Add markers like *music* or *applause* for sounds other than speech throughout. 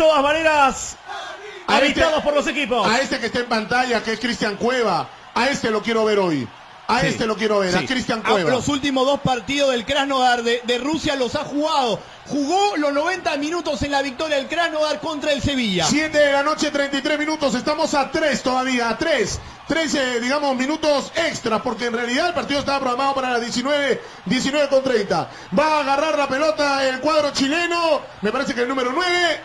todas maneras, A habitados este- por los equipos. A este que está en pantalla, que es Cristian Cueva, a este lo quiero ver hoy. A Sí. este lo quiero ver, a. Cristian Cueva. Los últimos dos partidos del Krasnodar de, de Rusia los ha jugado. Jugó los 90 minutos en la victoria del Krasnodar contra el Sevilla. 7 de la noche, 33 minutos. Estamos a 3 todavía, a 3. 13, digamos, minutos extra, porque en realidad el partido estaba programado para las 19, 19 con 30. Va a agarrar la pelota el cuadro chileno, me parece que el número 9.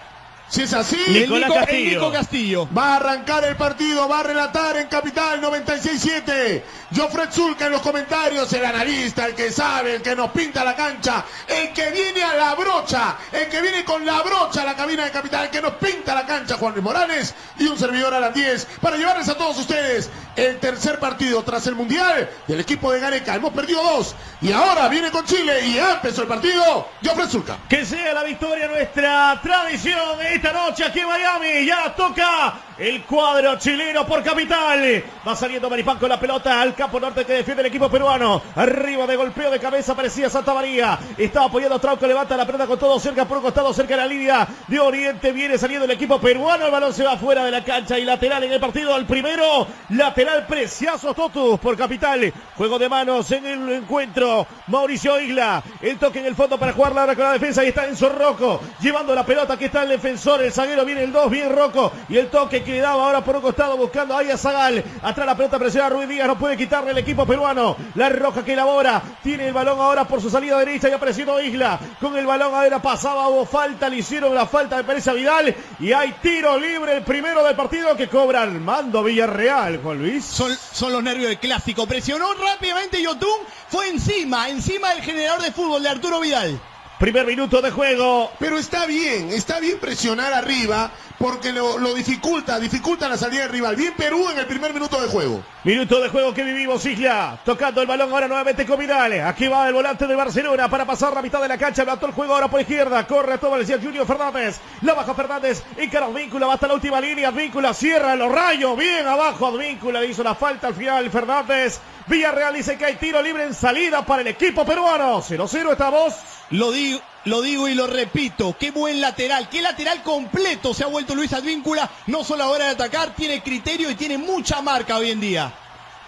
Si es así, El Nicolás Nico, el Castillo. Nico Castillo. va a arrancar el partido, va a relatar en Capital 96.7. Jofred Zulca en los comentarios, el analista, el que sabe, el que nos pinta la cancha, el que viene a la brocha, el que viene con la brocha a la cabina de Capital, el que nos pinta la cancha, Juan Luis Morales, y un servidor a las 10 para llevarles a todos ustedes el tercer partido tras el Mundial del equipo de Gareca. Hemos perdido dos y ahora viene con Chile y ya empezó el partido. Jofred Zulca. Que sea la victoria nuestra tradición esta noche aquí en Miami. Ya toca el cuadro chileno por capital. Va saliendo Maripán con la pelota al campo norte que defiende el equipo peruano. Arriba de golpeo de cabeza aparecía Santa María. Está apoyando a Trauco, levanta la pelota con todo cerca por un costado, cerca de la línea de Oriente. Viene saliendo el equipo peruano. El balón se va fuera de la cancha y lateral en el partido. El primero, lateral Preciazo Totus por capital. Juego de manos en el encuentro. Mauricio Isla. El toque en el fondo para jugar ahora con la defensa. Ahí está Enzo Rocco llevando la pelota. Aquí está el defensor. El zaguero viene el 2. Bien Rocco. Y el toque que daba ahora por un costado buscando ahí a Zagal. Atrás la pelota presiona a Ruiz Díaz. No puede quitarle el equipo peruano. La roja que elabora. Tiene el balón ahora por su salida derecha. Y apareciendo Isla. Con el balón ahora pasaba. Hubo falta. Le hicieron la falta de Pérez a Vidal. Y hay tiro libre. El primero del partido que cobra Armando Villarreal. Juan Luis. Son, son los nervios del clásico. Presionó rápidamente Yotun. Fue encima, encima del generador de fútbol de Arturo Vidal. Primer minuto de juego. Pero está bien, está bien presionar arriba porque lo, lo dificulta, dificulta la salida del rival. Bien Perú en el primer minuto de juego. Minuto de juego que vivimos, Isla. Tocando el balón ahora nuevamente con Vidal. Aquí va el volante de Barcelona para pasar la mitad de la cancha. Levantó el juego ahora por izquierda. Corre todo el Junior Fernández. La baja Fernández. Encara Advíncula. Va hasta la última línea. Advíncula cierra los rayos. Bien abajo. Advíncula hizo la falta al final. Fernández. Villarreal dice que hay tiro libre en salida para el equipo peruano. 0-0 estamos. Lo digo, lo digo y lo repito, qué buen lateral, qué lateral completo se ha vuelto Luis Advíncula, no solo a la hora de atacar, tiene criterio y tiene mucha marca hoy en día.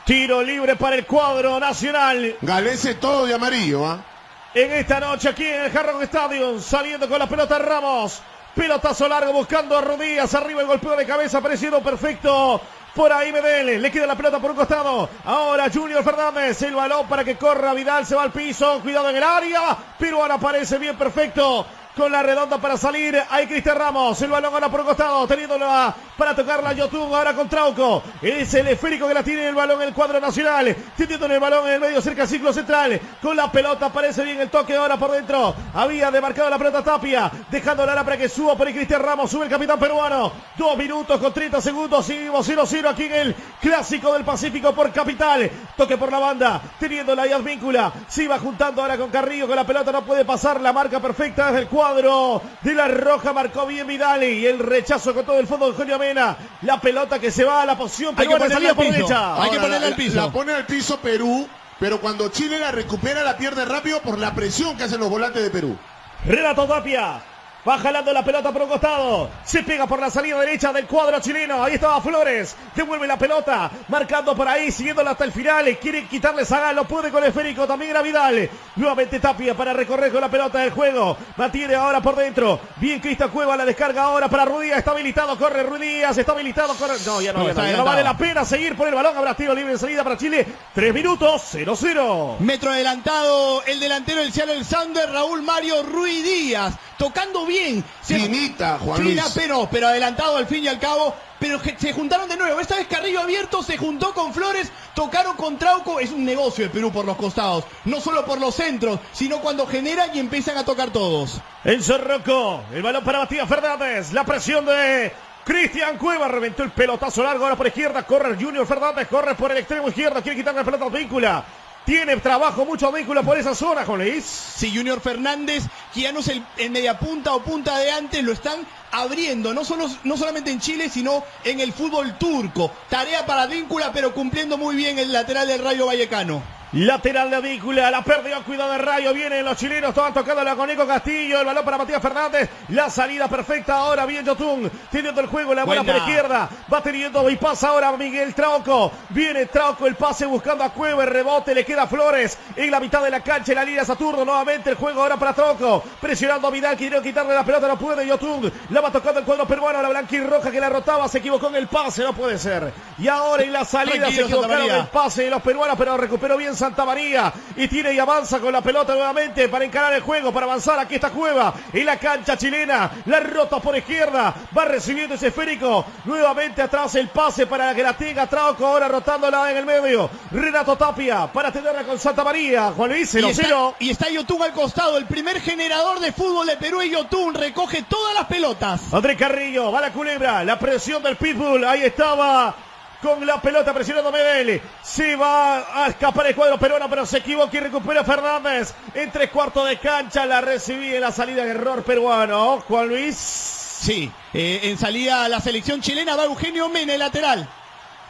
Tiro libre para el cuadro nacional. Galese todo de amarillo, ¿ah? en esta noche aquí en el Jarrón Stadium, saliendo con la pelota Ramos. Pelotazo largo buscando a Rodríguez, arriba el golpeo de cabeza, parecido perfecto. Por ahí Medel, le queda la pelota por un costado. Ahora Junior Fernández, el balón para que corra Vidal, se va al piso, cuidado en el área. Pero ahora aparece bien perfecto. Con la redonda para salir, ahí Cristian Ramos, el balón ahora por costado, teniéndola para tocarla Yotun, ahora con Trauco. Es el esférico que la tiene el balón el cuadro nacional, teniendo el balón en el medio cerca del ciclo central. Con la pelota aparece bien el toque ahora por dentro. Había demarcado la pelota Tapia, dejándola ahora para que suba por ahí Cristian Ramos, sube el capitán peruano. Dos minutos con 30 segundos, seguimos 0-0 aquí en el Clásico del Pacífico por Capital. Toque por la banda, teniendo la Advíncula. Se va juntando ahora con Carrillo, con la pelota no puede pasar la marca perfecta desde el cuadro de la Roja. Marcó bien Vidal y el rechazo con todo el fondo de Julio Mena. La pelota que se va a la posición Hay que ponerla al por piso. derecha. Hay que ponerla la- al piso. La pone al piso Perú, pero cuando Chile la recupera la pierde rápido por la presión que hacen los volantes de Perú. Renato Tapia. Va jalando la pelota por un costado. Se pega por la salida derecha del cuadro chileno. Ahí estaba Flores. Devuelve la pelota. Marcando por ahí. Siguiéndola hasta el final. Quiere quitarle Zagal. Lo puede con el esférico. También era Vidal. Nuevamente Tapia para recorrer con la pelota del juego. Mantiene ahora por dentro. Bien Cristian Cueva. La descarga ahora para Rudías. Está habilitado. Corre Rudías. Está habilitado. Corre. No, ya no, No, ya no, ya no adelantado. vale la pena seguir por el balón. Habrá tiro libre en salida para Chile. Tres minutos. 0-0. Metro adelantado, el delantero del Seattle Sander, Raúl Mario Ruiz Díaz, tocando bien. Se- Finita, Juan Fina, Luis. pero, pero adelantado al fin y al cabo. Pero se juntaron de nuevo. Esta vez Carrillo abierto se juntó con Flores, tocaron con Trauco. Es un negocio el Perú por los costados. No solo por los centros, sino cuando generan y empiezan a tocar todos. Enzo Rocco, el balón para Matías Fernández, la presión de Cristian Cueva, reventó el pelotazo largo ahora por izquierda, corre el Junior Fernández, corre por el extremo izquierdo, quiere quitarle la pelota a Víncula. Tiene trabajo mucho Víncula por esa zona, Jolis. Si Junior Fernández, que ya no es el, el media punta o punta de antes, lo están abriendo, no, solo, no solamente en Chile, sino en el fútbol turco. Tarea para Víncula, pero cumpliendo muy bien el lateral del Rayo Vallecano. Lateral de Advíncula, la pérdida, cuidado de Rayo, vienen los chilenos, todos tocando la con Nico Castillo, el balón para Matías Fernández, la salida perfecta ahora, bien Yotun, teniendo el juego, la bola por izquierda, va teniendo y pasa ahora Miguel Trauco, viene Trauco, el pase buscando a Cueva, el rebote, le queda Flores en la mitad de la cancha, en la línea Saturno, nuevamente el juego ahora para Trauco, presionando a Vidal, quiere quitarle la pelota, no puede, Yotun, la va tocando el cuadro peruano, la blanquirroja que la rotaba, se equivocó en el pase, no puede ser, y ahora en la salida se equivocaron el pase de los peruanos, pero recuperó bien Santa María y tiene y avanza con la pelota nuevamente para encarar el juego, para avanzar. Aquí está Cueva en la cancha chilena, la rota por izquierda, va recibiendo ese esférico. Nuevamente atrás el pase para que la tenga Trauco, ahora rotándola en el medio. Renato Tapia para tenerla con Santa María. Juan Luis, 0 y está, y está Yotun al costado, el primer generador de fútbol de Perú y Yotun recoge todas las pelotas. Andrés Carrillo, va la culebra, la presión del Pitbull, ahí estaba con la pelota presionando Medel. Se va a escapar el cuadro peruano, pero se equivoca y recupera Fernández. En tres cuartos de cancha la recibí en la salida de error peruano. Juan Luis. Sí, eh, en salida la selección chilena va Eugenio Mena, el lateral.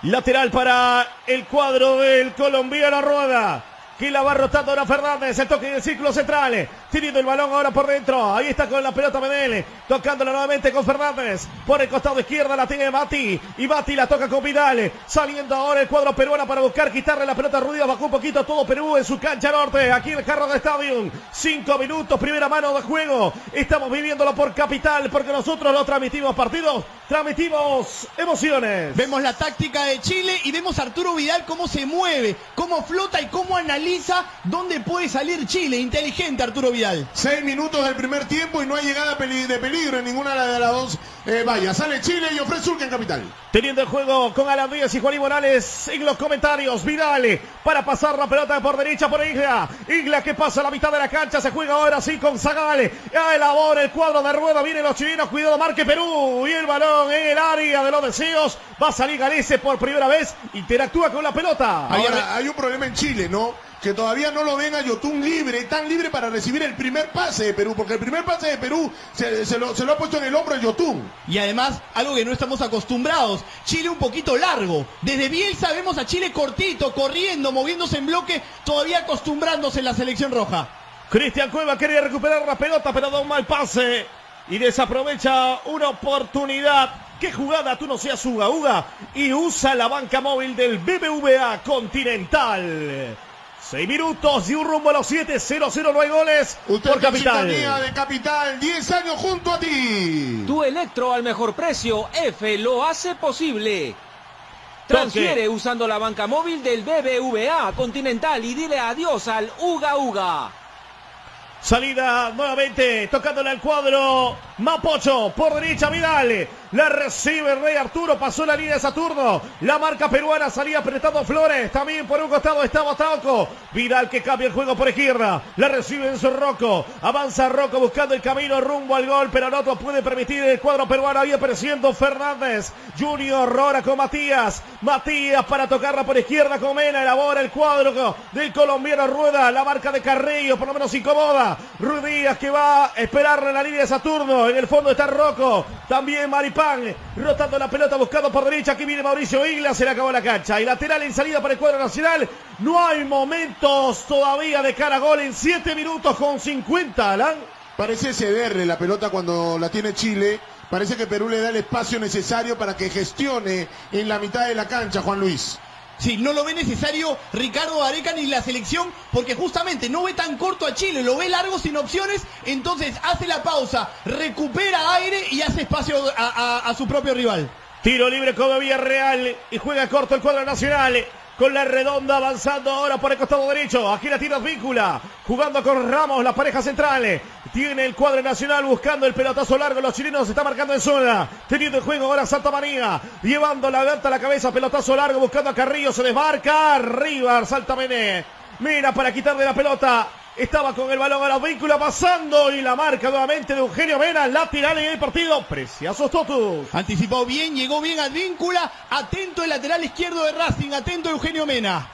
Lateral para el cuadro del colombiano Rueda. Que la va rotando ahora Fernández. El toque del círculo central. Teniendo el balón ahora por dentro. Ahí está con la pelota Medel. Tocándola nuevamente con Fernández. Por el costado izquierda la tiene Mati. Y Mati la toca con Vidal. Saliendo ahora el cuadro peruano para buscar quitarle la pelota a. Bajó un poquito todo Perú en su cancha norte. Aquí en el carro de Stadium. Cinco minutos, primera mano de juego. Estamos viviéndolo por capital. Porque nosotros no transmitimos partidos. Transmitimos emociones. Vemos la táctica de Chile y vemos a Arturo Vidal cómo se mueve, cómo flota y cómo analiza dónde puede salir Chile. Inteligente Arturo Vidal. Seis minutos del primer tiempo y no hay llegada de peligro en ninguna de las dos eh, vallas. Sale Chile y ofrece Urca en capital. Teniendo el juego con Alan Díaz y Juan Morales en los comentarios. Vidal para pasar la pelota por derecha por Isla. Isla que pasa a la mitad de la cancha. Se juega ahora sí con Zagale. Elabora el cuadro de rueda. Vienen los chilenos. Cuidado, marque Perú. Y el balón en el área de los deseos. Va a salir Galese por primera vez. Interactúa con la pelota. Ahora, hay un problema en Chile, ¿no? Que todavía no lo ven a Yotun libre, tan libre para recibir el primer pase de Perú, porque el primer pase de Perú se, lo, ha puesto en el hombro a Yotun. Y además, algo que no estamos acostumbrados, Chile un poquito largo. Desde Bielsa vemos a Chile cortito, corriendo, moviéndose en bloque, todavía acostumbrándose en la selección roja. Cristian Cueva quería recuperar la pelota, pero da un mal pase y desaprovecha una oportunidad. ¿Qué jugada tú no seas Uga Uga? Y usa la banca móvil del BBVA Continental. Seis minutos y un rumbo a los siete, 0 0 no hay goles Usted por Capital. de Capital, 10 años junto a ti. Tu electro al mejor precio, F lo hace posible. Transfiere usando la banca móvil del BBVA Continental y dile adiós al Uga Uga. Salida nuevamente, tocándole al cuadro Mapocho, por derecha Vidal. La recibe el Rey Arturo, pasó la línea de Saturno. La marca peruana salía apretando Flores. También por un costado estaba Tauco. Vidal que cambia el juego por izquierda. La recibe en su Rocco. Avanza Rocco buscando el camino rumbo al gol, pero no puede permitir el cuadro peruano. Ahí apareciendo Fernández. Junior Rora con Matías. Matías para tocarla por izquierda con Mena. Elabora el cuadro del colombiano Rueda. La marca de Carrillo por lo menos incomoda. Ruidías que va a esperarle en la línea de Saturno. En el fondo está Rocco. También Maripán rotando la pelota, buscando por derecha. Aquí viene Mauricio Isla, se le acabó la cancha. Y lateral en salida para el cuadro nacional. No hay momentos todavía de cara a gol en 7 minutos con 50, Alan. Parece cederle la pelota cuando la tiene Chile. Parece que Perú le da el espacio necesario para que gestione en la mitad de la cancha, Juan Luis. Sí, no lo ve necesario Ricardo Areca ni la selección, porque justamente no ve tan corto a Chile, lo ve largo sin opciones, entonces hace la pausa, recupera aire y hace espacio a, su propio rival. Tiro libre como Villarreal y juega corto el cuadro nacional con la redonda avanzando ahora por el costado derecho. Aquí la tira Víncula, jugando con Ramos, la pareja central. Tiene el cuadro nacional buscando el pelotazo largo. Los chilenos se están marcando en zona. Teniendo el juego ahora Santa María. Llevando la gata a la cabeza, pelotazo largo buscando a Carrillo. Se desmarca. Arriba, Salta Mené. Mira para quitarle la pelota. Estaba con el balón a la vínculos pasando y la marca nuevamente de Eugenio Mena, lateral en el partido. Preciosos Totus. Anticipó bien, llegó bien al víncula. Atento el lateral izquierdo de Racing, atento Eugenio Mena.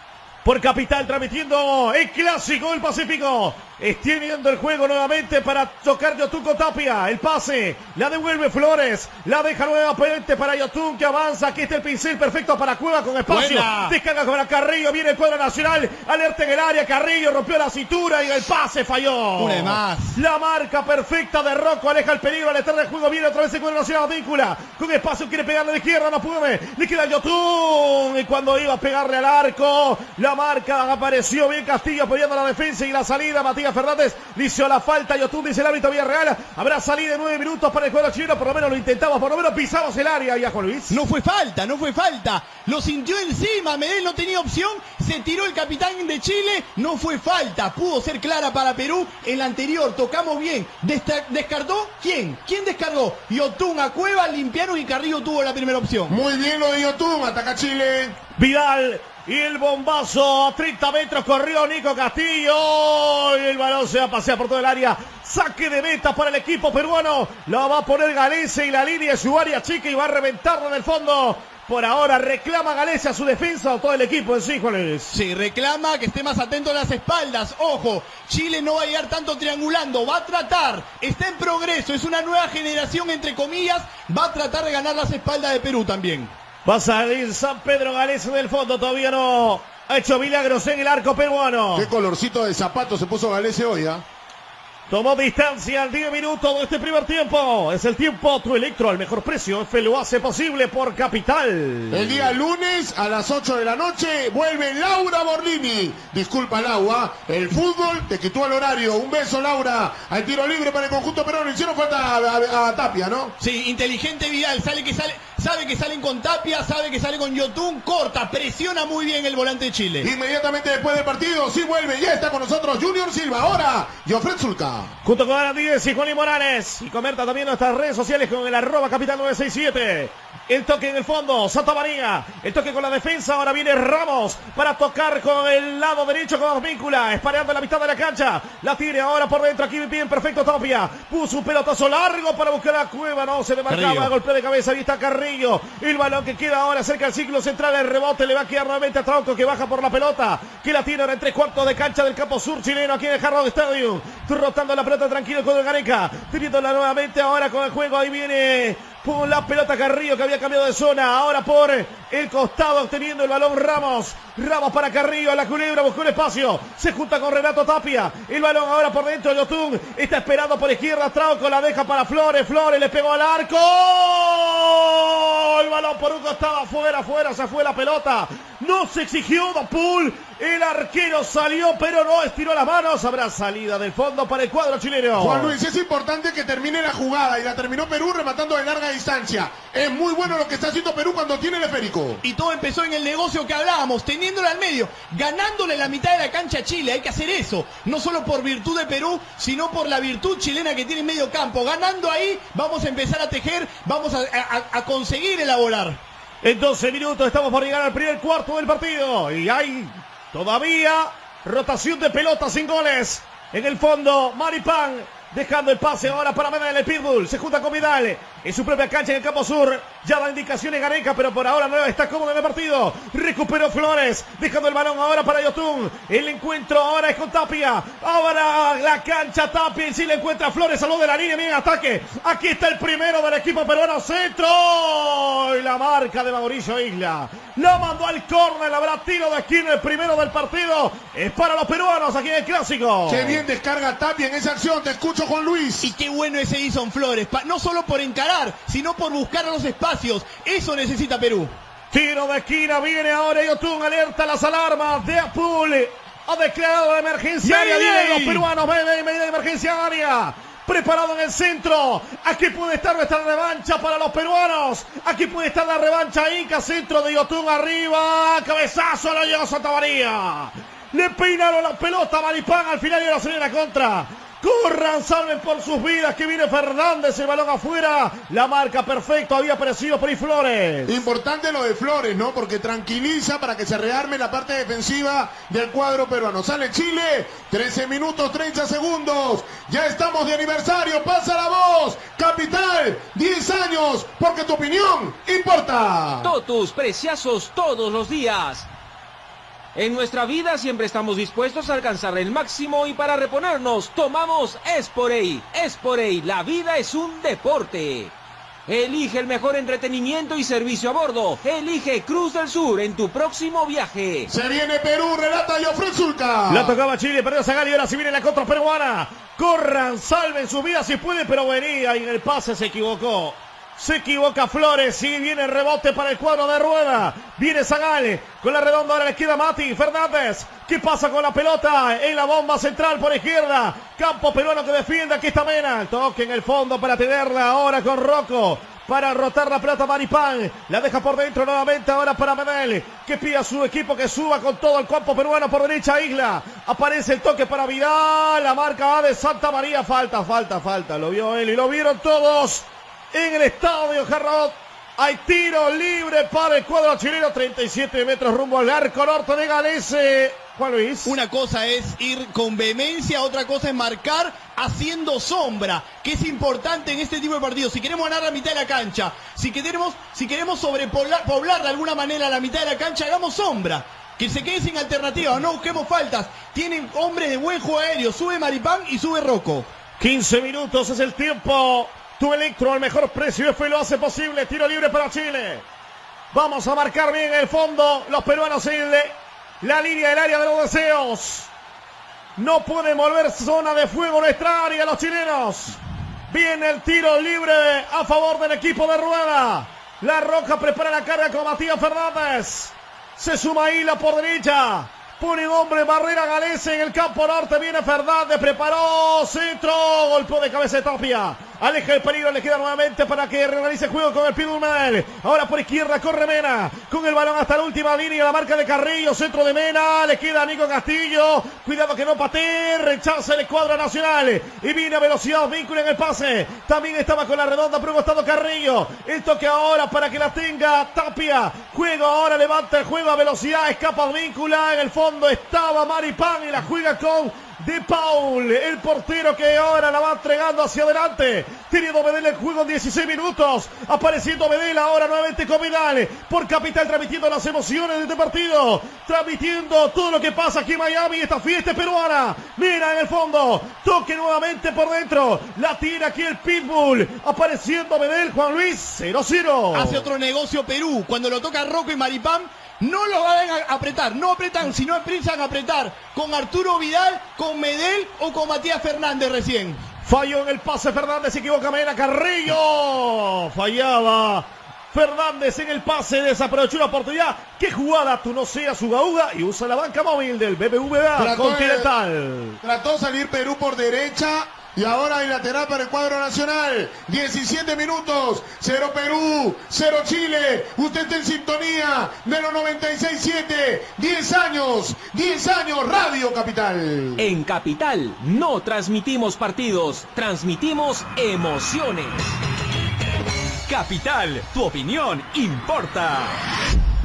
Por Capital transmitiendo el clásico del Pacífico. Extiende el juego nuevamente para tocar Yotun con Tapia. El pase. La devuelve Flores. La deja nuevamente para Yotun que avanza. Aquí está el pincel perfecto para Cueva con espacio. Buena. Descarga para Carrillo. Viene el cuadro nacional. Alerta en el área. Carrillo rompió la cintura y el pase falló. Una más. La marca perfecta de Rocco. Aleja el peligro. Al estar del juego. Viene otra vez el cuadro nacional. Víncula. Con espacio. Quiere pegarle de izquierda. No puede. Le queda Yotun. Y cuando iba a pegarle al arco. La marca apareció bien Castillo apoyando la defensa y la salida. Matías Fernández dice la falta. Yotun dice el árbitro Villarreal. Habrá salida de nueve minutos para el cuadro chileno. Por lo menos lo intentamos. Por lo menos pisamos el área. Ya Juan Luis. No fue falta, no fue falta. Lo sintió encima, Medel no tenía opción, se tiró el capitán de Chile, no fue falta. Pudo ser clara para Perú. En la anterior tocamos bien. Desta- ¿Descartó? ¿Quién? ¿Quién descargó? Yotun a Cueva, limpiaron y Carrillo tuvo la primera opción. Muy bien lo de Yotun, ataca Chile. Vidal y el bombazo a 30 metros corrió Nico Castillo y el balón se va a pasear por todo el área. Saque de meta para el equipo peruano. Lo va a poner Galese y la línea es su área chica y va a reventarlo en el fondo. Por ahora reclama Galese a su defensa o todo el equipo en sí, Juan Luis. Sí, reclama que esté más atento a las espaldas. Ojo, Chile no va a llegar tanto triangulando, va a tratar, está en progreso, es una nueva generación entre comillas, va a tratar de ganar las espaldas de Perú también. Va a salir San Pedro Galese del fondo. Todavía no ha hecho milagros en el arco peruano. Qué colorcito de zapato se puso Galese hoy, ¿ah? Tomó distancia al 10 minutos de este primer tiempo. Es el tiempo tu electro al mejor precio. F lo hace posible por Capital. El día lunes a las 8 de la noche vuelve Laura Borlini. Disculpa, Laura. El fútbol te quitó el horario. Un beso, Laura. Al tiro libre para el conjunto peruano. Hicieron falta a, a- a Tapia, ¿no? Sí, inteligente Vidal, sale que sale, sabe que salen con Tapia, sabe que sale con Yotun, corta, presiona muy bien el volante de Chile. Inmediatamente después del partido, sí vuelve. Ya está con nosotros Junior Silva. Ahora, Jofred Zulca. Junto con Ana Díez y Juan y Morales. Y comenta también nuestras redes sociales con el arroba capital 967. El toque en el fondo, Santa María. El toque con la defensa. Ahora viene Ramos para tocar con el lado derecho con Víncula. Espareando en la mitad de la cancha. La tiene ahora por dentro. Aquí bien perfecto Tapia. Puso un pelotazo largo para buscar a Cueva. No se le marcaba. Golpe de cabeza. Ahí está Carrillo. El balón que queda ahora cerca del ciclo central. El rebote le va a quedar nuevamente a Trauco que baja por la pelota. Que la tiene ahora en tres cuartos de cancha del campo sur chileno aquí en el Stadium. Rotando la pelota tranquilo con el Gareca. Teniéndola nuevamente ahora con el juego. Ahí viene por la pelota Carrillo que había cambiado de zona. Ahora por el costado obteniendo el balón Ramos. Ramos para Carrillo. A la culebra buscó un espacio. Se junta con Renato Tapia. El balón ahora por dentro. Yotun está esperando por izquierda. Trauco la deja para Flores. Flores le pegó al arco. El balón por un costado afuera, afuera, se fue la pelota. No se exigió Dopul. El arquero salió, pero no estiró las manos. Habrá salida del fondo para el cuadro chileno. Juan Luis, es importante que termine la jugada y la terminó Perú rematando de larga distancia. Es muy bueno lo que está haciendo Perú cuando tiene el esférico. Y todo empezó en el negocio que hablábamos, teniéndole al medio, ganándole la mitad de la cancha a Chile. Hay que hacer eso, no solo por virtud de Perú, sino por la virtud chilena que tiene en medio campo. Ganando ahí, vamos a empezar a tejer, vamos a, a- a conseguir elaborar. En 12 minutos estamos por llegar al primer cuarto del partido. Y hay todavía rotación de pelotas sin goles. En el fondo, Maripán dejando el pase ahora para Medel el Pitbull. Se junta con Vidal en su propia cancha en el campo sur. Ya da indicaciones Gareca, pero por ahora no está cómodo en el partido. Recuperó Flores, dejando el balón ahora para Yotun. El encuentro ahora es con Tapia. Ahora la cancha Tapia y si le encuentra Flores lo de la línea. Bien ataque. Aquí está el primero del equipo peruano. Centro. Y la marca de Mauricio Isla. Lo mandó al córner. Habrá tiro de esquina el primero del partido. Es para los peruanos aquí en el clásico. Qué bien descarga Tapia en esa acción. Te escucho, Juan Luis. Y qué bueno ese Edison Flores, pa- no solo por encarar, sino por buscar los espacios. Eso necesita Perú. Tiro de esquina, viene ahora Yotun, alerta las alarmas de Apul. Ha declarado la emergencia área, vienen los peruanos, Mayday, Mayday, emergencia área. Preparado en el centro. Aquí puede estar nuestra revancha para los peruanos. Aquí puede estar la revancha Inca, centro de Yotun arriba. Cabezazo, lo llegó Santa María. Le peinaron la pelota a Maripán al final y ahora se viene la contra. Corran, salven por sus vidas que viene Fernández, el balón afuera. La marca perfecto, había aparecido por ahí Flores. Importante lo de Flores, ¿no? Porque tranquiliza para que se rearme la parte defensiva del cuadro peruano. Sale Chile, 13 minutos 30 segundos. Ya estamos de aniversario, pasa la voz. Capital, 10 años, porque tu opinión importa. Totus, preciazos todos los días. En nuestra vida siempre estamos dispuestos a alcanzar el máximo y para reponernos tomamos Esporey. Esporey, la vida es un deporte. Elige el mejor entretenimiento y servicio a bordo. Elige Cruz del Sur en tu próximo viaje. Se viene Perú, relata Jofre Zulca. La tocaba Chile, perdió Zagali y ahora si viene la contra peruana. Corran, salven su vida si puede, pero venía y en el pase se equivocó. Se equivoca Flores y viene el rebote para el cuadro de rueda. Viene Zagale con la redonda. Ahora le queda Mati Fernández. ¿Qué pasa con la pelota? En la bomba central por izquierda. Campo peruano que defiende. Aquí está Mena. toque en el fondo para tenerla ahora con Rocco. Para rotar la pelota Maripán. La deja por dentro nuevamente ahora para Medel. Que pide a su equipo que suba con todo el campo peruano por derecha Isla. Aparece el toque para Vidal. La marca va de Santa María. Falta, falta, falta. Lo vio él y lo vieron todos en el estadio Jarrot. Hay tiro libre para el cuadro chileno, 37 metros rumbo al arco norte de Galese. Juan Luis. Una cosa es ir con vehemencia, otra cosa es marcar haciendo sombra, que es importante en este tipo de partidos. Si queremos ganar la mitad de la cancha, si queremos, si queremos sobrepoblar poblar de alguna manera la mitad de la cancha, hagamos sombra. Que se quede sin alternativa, no busquemos faltas. Tienen hombres de buen juego aéreo, sube Maripán y sube Rocco. 15 minutos es el tiempo tu Electro al mejor precio. F lo hace posible. Tiro libre para Chile. Vamos a marcar bien el fondo. Los peruanos en la línea del área de los deseos. No pueden volver zona de fuego nuestra área los chilenos. Viene el tiro libre a favor del equipo de Rueda. La Roja prepara la carga con Matías Fernández. Se suma Hila por derecha. Pone hombre barrera Galese en el campo norte. Viene Fernández. Preparó centro. Golpe de cabeza Tapia. Aleja el peligro, le queda nuevamente para que realice juego con el Pidulmel. Ahora por izquierda corre Mena. Con el balón hasta la última línea. La marca de Carrillo. Centro de Mena. Le queda a Nico Castillo. Cuidado que no patee. Rechaza el escuadra nacional. Y viene a velocidad. Vínculo en el pase. También estaba con la redonda. Pero estado Carrillo. El toque ahora para que la tenga Tapia. Juego ahora. Levanta el juego a velocidad. Escapa Víncula. En el fondo estaba Maripán y la juega con de Paul, el portero que ahora la va entregando hacia adelante. Teniendo Medel el juego en 16 minutos. Apareciendo Medel ahora nuevamente con Vidal. Por Capital transmitiendo las emociones de este partido. Transmitiendo todo lo que pasa aquí en Miami. Esta fiesta peruana. Mira en el fondo. Toque nuevamente por dentro. La tira aquí el Pitbull. Apareciendo Medel, Juan Luis 0-0. Hace otro negocio Perú. Cuando lo toca Rocco y Maripán no lo van a apretar, no apretan, sino empiezan a apretar con Arturo Vidal, con Medel o con Matías Fernández recién. Falló en el pase Fernández, se equivoca Mena Carrillo. Fallaba Fernández en el pase, desaprovechó una oportunidad. ¿Qué jugada? Tú no seas Gauga y usa la banca móvil del BBVA Continental. trató salir Perú por derecha y ahora hay lateral para el cuadro nacional. 17 minutos. 0 Perú. 0 Chile. Usted está en sintonía de los 96.7. 10 años. 10 años. Radio Capital. En Capital no transmitimos partidos. Transmitimos emociones. Capital. Tu opinión importa.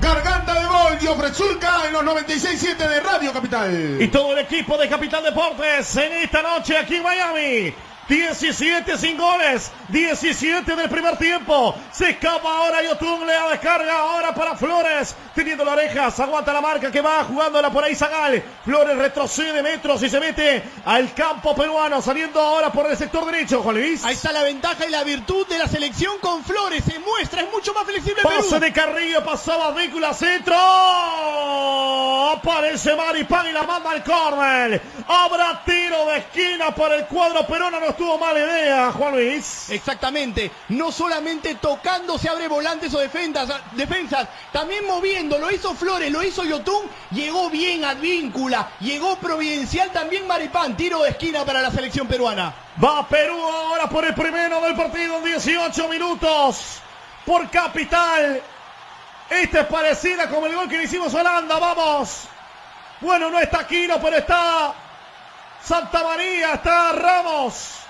Garganta de gol, Diofre Zulca en los 96.7 de Radio Capital. Y todo el equipo de Capital Deportes en esta noche aquí en Miami. 17 sin goles, 17 del primer tiempo. Se escapa ahora Yotun, le da descarga ahora para Flores. Teniendo la oreja, se aguanta la marca que va jugándola por ahí Zagal. Flores retrocede metros y se mete al campo peruano, saliendo ahora por el sector derecho, Juan Luis. Ahí está la ventaja y la virtud de la selección con Flores. Se muestra, es mucho más flexible. Pase de Carrillo, pasaba Víncula centro. Aparece Maripán y la manda al córner. Habrá tiro de esquina para el cuadro peruano tuvo mala idea, Juan Luis. Exactamente. No solamente tocando se abre volantes o defensas, defensas, también moviendo. Lo hizo Flores, lo hizo Yotun. Llegó bien Advíncula. Llegó Providencial también Maripán. Tiro de esquina para la selección peruana. Va Perú ahora por el primero del partido 18 minutos. Por capital. Esta es parecida como el gol que le hicimos a Holanda. Vamos. Bueno, no está Aquino, pero está Santa María, está Ramos.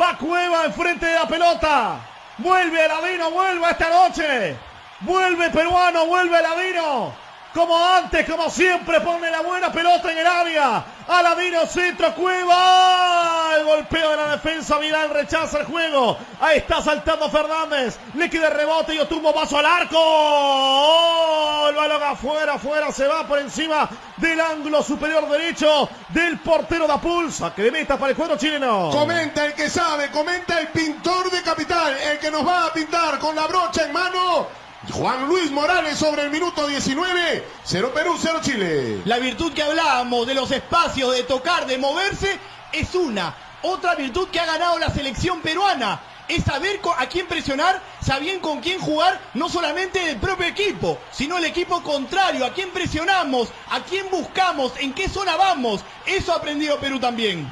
Va Cueva enfrente de la pelota. Vuelve Aladino, vuelve esta noche. Vuelve peruano, vuelve Aladino. Como antes, como siempre, pone la buena pelota en el área. Aladino centro, Cueva. El golpeo de la defensa, Vidal rechaza el juego. Ahí está saltando Fernández. Le queda rebote y tumbo paso al arco. Oh, el balón afuera, afuera, se va por encima del ángulo superior derecho del portero da pulsa. Que de meta para el cuadro chileno. Comenta el que sabe, comenta el pintor de capital, el que nos va a pintar con la brocha en mano. Juan Luis Morales sobre el minuto 19. 0 Perú, 0 Chile. La virtud que hablábamos de los espacios, de tocar, de moverse, es una. Otra virtud que ha ganado la selección peruana es saber a quién presionar, saber con quién jugar, no solamente el propio equipo, sino el equipo contrario, a quién presionamos, a quién buscamos, en qué zona vamos. Eso ha aprendido Perú también.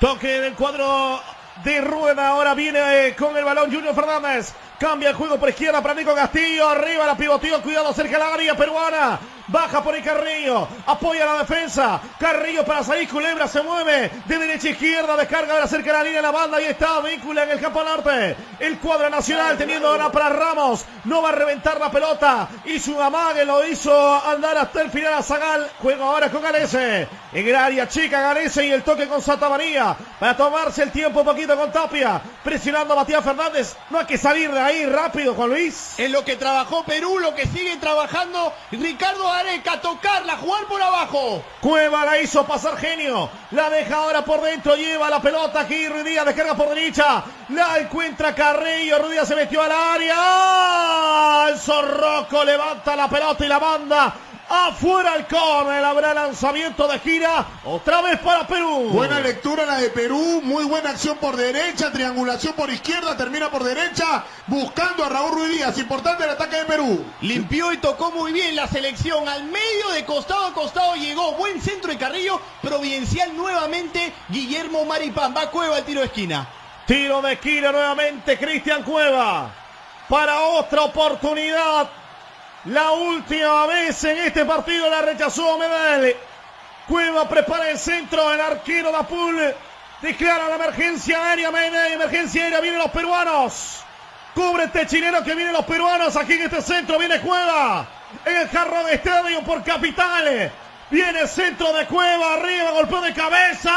Toque del cuadro de rueda, ahora viene eh, con el balón Junior Fernández. Cambia el juego por izquierda para Nico Castillo. Arriba la pivotío. Cuidado cerca la área peruana. Baja por el Carrillo. Apoya la defensa. Carrillo para salir. Culebra se mueve de derecha a izquierda. Descarga de cerca de la línea de la banda. Ahí está. Víncula en el campo norte. El cuadro nacional teniendo ahora para Ramos. No va a reventar la pelota. Y su amague lo hizo andar hasta el final a Zagal. Juega ahora con Galese. En el área chica Galese y el toque con Santa María. Para tomarse el tiempo un poquito con Tapia. Presionando a Matías Fernández. No hay que salir de ahí rápido, Juan Luis. En lo que trabajó Perú, lo que sigue trabajando Ricardo Areca, tocarla, jugar por abajo. Cueva la hizo pasar genio. La deja ahora por dentro, lleva la pelota aquí. Ruidía descarga por derecha. La encuentra Carrillo. Ruidía se metió al área. El Zorroco levanta la pelota y la banda Afuera el córner, habrá lanzamiento de gira. Otra vez para Perú. Buena lectura la de Perú. Muy buena acción por derecha. Triangulación por izquierda. Termina por derecha. Buscando a Raúl Ruiz Díaz. Importante el ataque de Perú. Limpió y tocó muy bien la selección. Al medio de costado a costado llegó. Buen centro de Carrillo. Providencial nuevamente. Guillermo Maripán. Va Cueva el tiro de esquina. Tiro de esquina nuevamente. Cristian Cueva. Para otra oportunidad la última vez en este partido la rechazó Medel. Cueva prepara el centro, el arquero Dapul declara la emergencia aérea, Medel, emergencia aérea, vienen los peruanos. Cubre este chileno que vienen los peruanos aquí en este centro, viene Cueva. En el jarro de estadio por Capitales. Viene el centro de Cueva, arriba, golpeo de cabeza.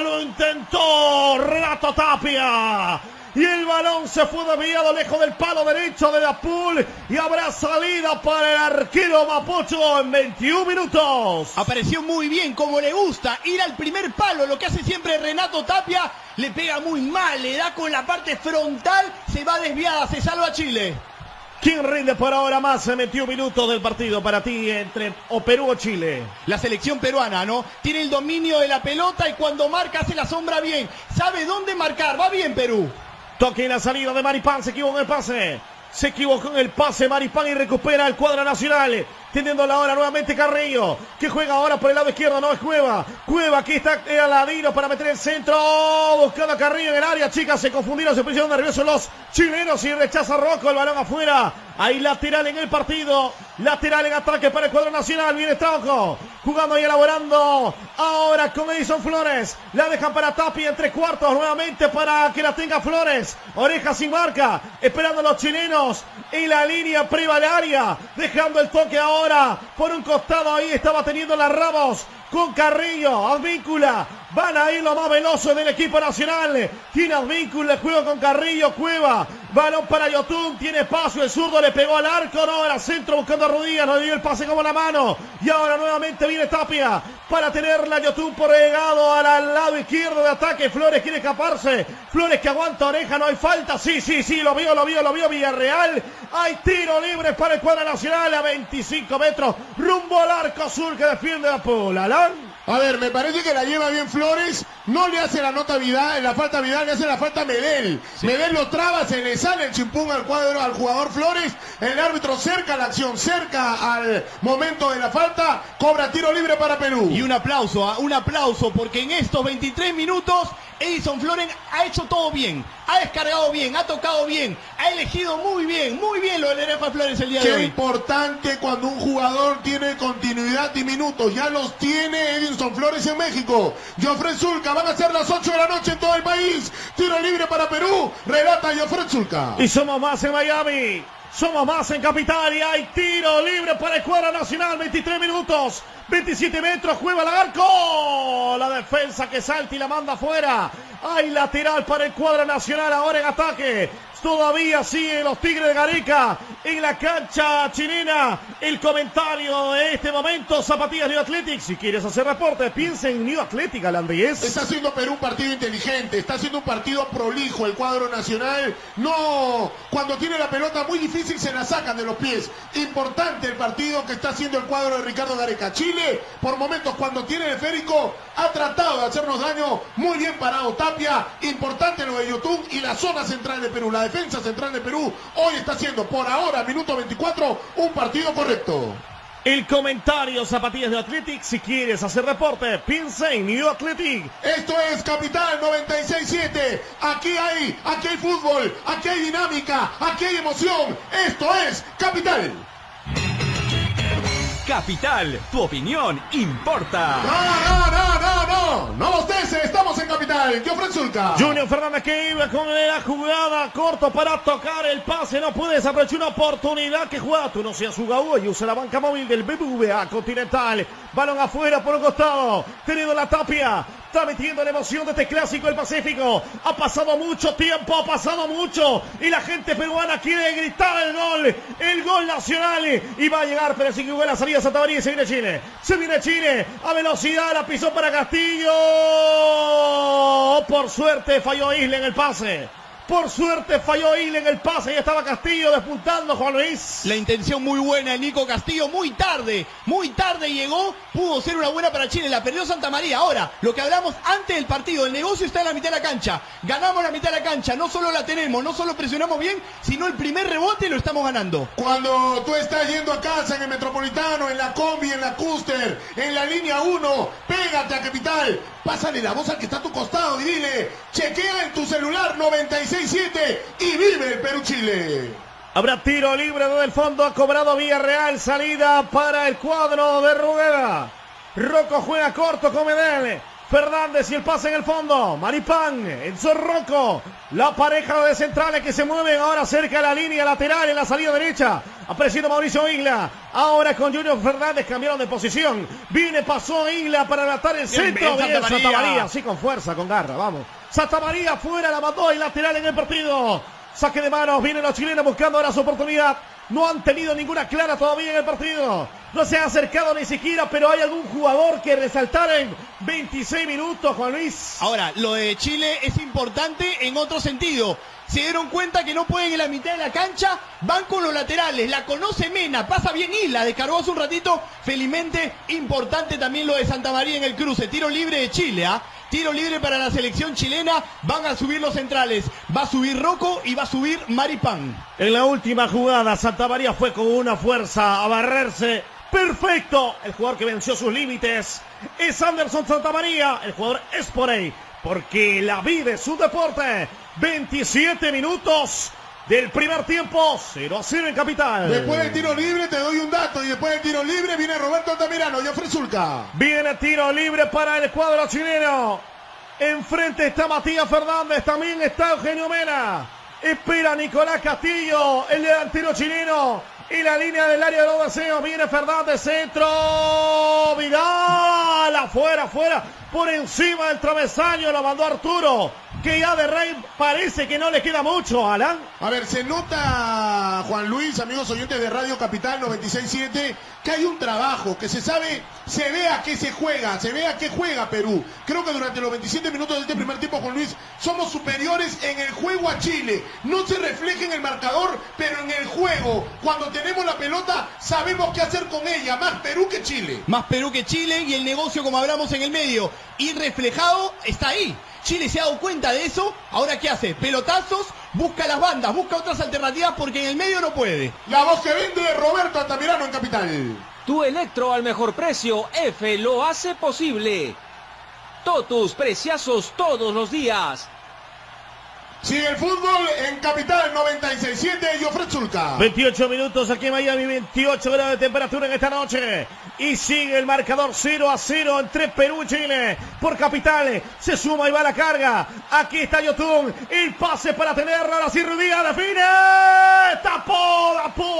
Lo intentó Renato Tapia. Y el balón se fue desviado lejos del palo derecho de Dapul. Y habrá salida para el arquero Mapocho en 21 minutos. Apareció muy bien, como le gusta, ir al primer palo. Lo que hace siempre Renato Tapia. Le pega muy mal, le da con la parte frontal. Se va desviada, se salva Chile. ¿Quién rinde por ahora más en 21 minutos del partido para ti entre o Perú o Chile? La selección peruana, ¿no? Tiene el dominio de la pelota y cuando marca hace la sombra bien. Sabe dónde marcar. Va bien Perú. Toque en la salida de Maripán. Se equivocó en el pase. Se equivocó en el pase Maripán y recupera el cuadro nacional. Teniendo la hora nuevamente Carrillo. Que juega ahora por el lado izquierdo. No es Cueva. Cueva aquí está el Aladino para meter el centro. Buscando a Carrillo en el área. Chicas se confundieron. Se pusieron nerviosos los chilenos. Y rechaza Rocco. El balón afuera. Ahí lateral en el partido. Lateral en ataque para el cuadro nacional. Viene Trauco. Jugando y elaborando. Ahora con Edison Flores. La dejan para Tapi en tres cuartos. Nuevamente para que la tenga Flores. Oreja sin marca. Esperando a los chilenos. En la línea privalaria. Dejando el toque ahora. Por un costado ahí estaba teniendo las Ramos con Carrillo, Advíncula, van a ir los más veloces del equipo nacional, tiene Advíncula, juego con Carrillo, Cueva, balón para Yotun, tiene espacio, el zurdo le pegó al arco, no, era centro buscando a Rodríguez, no dio el pase como la mano, y ahora nuevamente viene Tapia, para tenerla Yotun por llegado al lado izquierdo de ataque, Flores quiere escaparse, Flores que aguanta oreja, no hay falta, sí, sí, sí, lo vio, lo vio, lo vio Villarreal, hay tiro libre para el cuadro nacional a 25 metros, rumbo al arco azul que defiende a Pola. A ver, me parece que la lleva bien Flores. No le hace la nota Vidal, la falta Vidal, le hace la falta Medel. Medel lo traba, se le sale el chimpún al cuadro al jugador Flores. El árbitro cerca la acción, cerca al momento de la falta. Cobra tiro libre para Perú. Y un aplauso, ¿ah? un aplauso, porque en estos 23 minutos Edison Flores ha hecho todo bien. Ha descargado bien, ha tocado bien, ha elegido muy bien, muy bien lo del Erefa Flores el día de hoy. Qué importante cuando un jugador tiene continuidad y minutos. Ya los tiene Edison Flores en México. Jofre Zulca, van a ser las 8 de la noche en todo el país. Tiro libre para Perú. Relata Jofre Zulca. Y somos más en Miami. Somos más en Capital y hay tiro libre para el cuadro nacional. 23 minutos, 27 metros, juega el arco. La defensa que salta y la manda afuera. Hay lateral para el cuadro nacional ahora en ataque. Todavía siguen los Tigres de Gareca en la cancha chilena. El comentario de este momento, Zapatillas New Athletic. Si quieres hacer reporte, piensa en New Athletic, Alandriés. Está haciendo Perú un partido inteligente, está haciendo un partido prolijo el cuadro nacional. No, cuando tiene la pelota muy difícil se la sacan de los pies. Importante el partido que está haciendo el cuadro de Ricardo Gareca. Chile, por momentos cuando tiene el esférico, ha tratado de hacernos daño. Muy bien parado Tapia. Importante lo de YouTube y la zona central de Perú. Defensa central de Perú hoy está haciendo por ahora, minuto 24, un partido correcto. El comentario Zapatillas de Athletic. Si quieres hacer reporte, piensa en New Athletic. Esto es Capital 96.7. Aquí hay, aquí hay fútbol, aquí hay dinámica, aquí hay emoción. Esto es Capital. Capital, tu opinión importa. No, no, no, no, no. No los deses, estamos en Capital. Yo Zulca. Junior Fernández que iba con la jugada corto para tocar el pase. No puede desaprovechar una oportunidad que juega. Tú no seas jugador y usa la banca móvil del BBVA Continental. Balón afuera por un costado. Tenido la tapia. Está metiendo la emoción de este clásico del Pacífico. Ha pasado mucho tiempo, ha pasado mucho. Y la gente peruana quiere gritar el gol. El gol nacional. Y va a llegar, pero sin que la salida María y se viene Chile. Se viene Chile. A velocidad la pisó para Castillo. Por suerte falló Isla en el pase. Por suerte falló Ile en el pase y estaba Castillo despuntando Juan Luis. La intención muy buena de Nico Castillo, muy tarde, muy tarde llegó, pudo ser una buena para Chile, la perdió Santa María. Ahora, lo que hablamos antes del partido, el negocio está en la mitad de la cancha. Ganamos la mitad de la cancha, no solo la tenemos, no solo presionamos bien, sino el primer rebote lo estamos ganando. Cuando tú estás yendo a casa en el Metropolitano, en la Combi, en la Custer, en la línea 1, pégate a Capital, Pásale la voz al que está a tu costado y dile, chequea en tu celular 96.7 y vive el Perú-Chile. Habrá tiro libre desde el fondo, ha cobrado Villarreal, salida para el cuadro de Rueda. Rocco juega corto con Medel. Fernández y el pase en el fondo. Maripán, Enzo Rocco. La pareja de centrales que se mueven ahora cerca de la línea lateral en la salida derecha. Apareciendo Mauricio Isla. Ahora con Junior Fernández cambiaron de posición. Viene, pasó Isla para matar el centro. Bien, Santa, María. Santa María. Sí, con fuerza, con garra. Vamos. Santa María fuera, la mató y lateral en el partido. Saque de manos. Vienen los chilenos buscando ahora su oportunidad. No han tenido ninguna clara todavía en el partido. No se ha acercado ni siquiera, pero hay algún jugador que resaltar en 26 minutos, Juan Luis. Ahora, lo de Chile es importante en otro sentido. Se dieron cuenta que no pueden en la mitad de la cancha, van con los laterales, la conoce Mena, pasa bien Isla, descargó hace un ratito, felizmente importante también lo de Santa María en el cruce, tiro libre de Chile, ¿ah? Tiro libre para la selección chilena. Van a subir los centrales. Va a subir Rocco y va a subir Maripán. En la última jugada, Santa María fue con una fuerza a barrerse. Perfecto. El jugador que venció sus límites es Anderson Santa María. El jugador es por ahí. Porque la vida es su deporte. 27 minutos del primer tiempo, 0 a 0 en Capital. Después del tiro libre te doy un dato y después del tiro libre viene Roberto Altamirano y Zulca. Viene tiro libre para el cuadro chileno. Enfrente está Matías Fernández, también está Eugenio Mena. Espera Nicolás Castillo, el delantero chileno. Y la línea del área de los deseos. Viene Fernández, centro. Vidal, afuera, afuera. Por encima del travesaño la mandó Arturo que ya de Rey parece que no le queda mucho, Alan. A ver, se nota, Juan Luis, amigos oyentes de Radio Capital 96.7, que hay un trabajo, que se sabe, se ve a qué se juega, se ve a qué juega Perú. Creo que durante los 27 minutos de este primer tiempo, Juan Luis, somos superiores en el juego a Chile. No se refleja en el marcador, pero en el juego, cuando tenemos la pelota, sabemos qué hacer con ella. Más Perú que Chile. Más Perú que Chile y el negocio, como hablamos en el medio, y reflejado está ahí. Chile se ha dado cuenta de eso. Ahora, ¿qué hace? Pelotazos, busca las bandas, busca otras alternativas porque en el medio no puede. La voz que vende Roberto Altamirano en Capital. Tu electro al mejor precio, F lo hace posible. Totus, preciazos todos los días. Sigue el fútbol en Capital 96.7 y ofrece Zulca. 28 minutos aquí en Miami, 28 grados de temperatura en esta noche. Y sigue el marcador 0 a 0 entre Perú y Chile. Por Capital se suma y va la carga. Aquí está Yotun. El pase para tenerlo. Ahora sí Rudía define. tapó Dapul.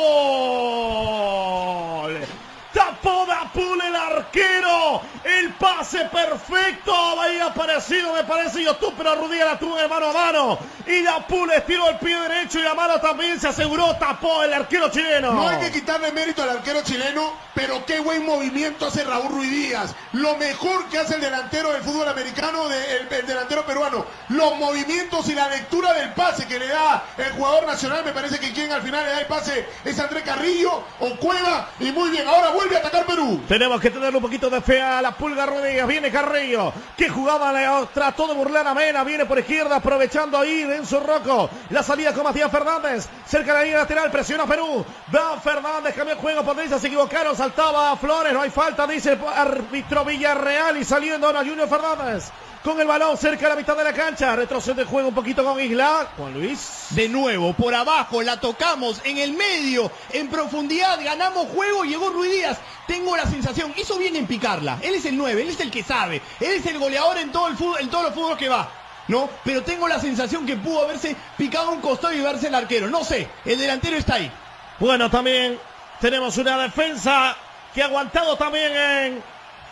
Tapó Dapul el arquero. El pase perfecto. Había aparecido, me parece, YouTube, pero Rudiger la tuvo de mano a mano. Y Dapul estiró el pie derecho y la mano también se aseguró. Tapó el arquero chileno. No hay que quitarle mérito al arquero chileno, pero qué buen movimiento hace Raúl Ruiz Díaz. Lo mejor que hace el delantero del fútbol americano, el delantero peruano. Los movimientos y la lectura del pase que le da el jugador nacional. Me parece que quien al final le da el pase es André Carrillo o Cueva. Y muy bien, ahora vuelve a atacar Perú. Tenemos que tenerle un poquito de fe a la pulga Rodríguez. Viene Carrillo, que jugaba, trató de burlar a Mena. Viene por izquierda, aprovechando ahí Renzo Rocco. La salida con Matías Fernández. Cerca de la línea lateral, presiona Perú. Va Fernández, cambió el juego. Por derecha se equivocaron, saltaba a Flores. No hay falta, dice el árbitro Villarreal. Y saliendo ahora Junior Fernández. Con el balón cerca de la mitad de la cancha. Retrocede el juego un poquito con Isla. Juan Luis. De nuevo, por abajo, la tocamos, en el medio, en profundidad, ganamos juego, llegó Ruiz Díaz. Tengo la sensación, hizo bien en picarla. Él es el 9, él es el que sabe. Él es el goleador en todo el fútbol, en todos los fútbol que va. ¿No? Pero tengo la sensación que pudo haberse picado un costado y verse el arquero. No sé, el delantero está ahí. Bueno, también tenemos una defensa que ha aguantado también en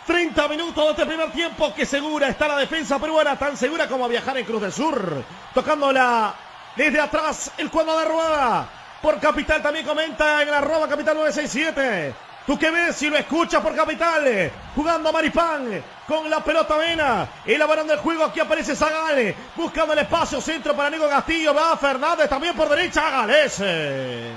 30 minutos de este primer tiempo. Que segura está la defensa peruana, tan segura como viajar en Cruz del Sur. Tocándola desde atrás el cuadro de rueda. Por Capital también comenta en la arroba Capital 967. Tú que ves si lo escuchas por Capital. Jugando Maripán con la pelota vena. Elaborando el juego. Aquí aparece Zagale. Buscando el espacio centro para Nico Castillo. Va Fernández también por derecha. Galese.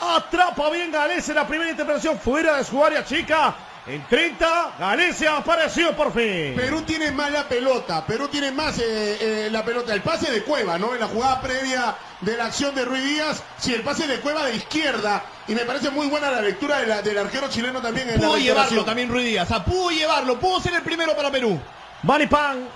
Atrapa bien Galese la primera intervención fuera de su área chica. En 30, Galese apareció por fin. Perú tiene más la pelota, Perú tiene más eh, eh, la pelota. El pase de Cueva, ¿no? En la jugada previa de la acción de Ruiz Díaz, sí, el pase de Cueva de izquierda. Y me parece muy buena la lectura de la- del arquero chileno también en Pudo la llevarlo también Ruiz Díaz. pudo llevarlo, pudo ser el primero para Perú. Maripán.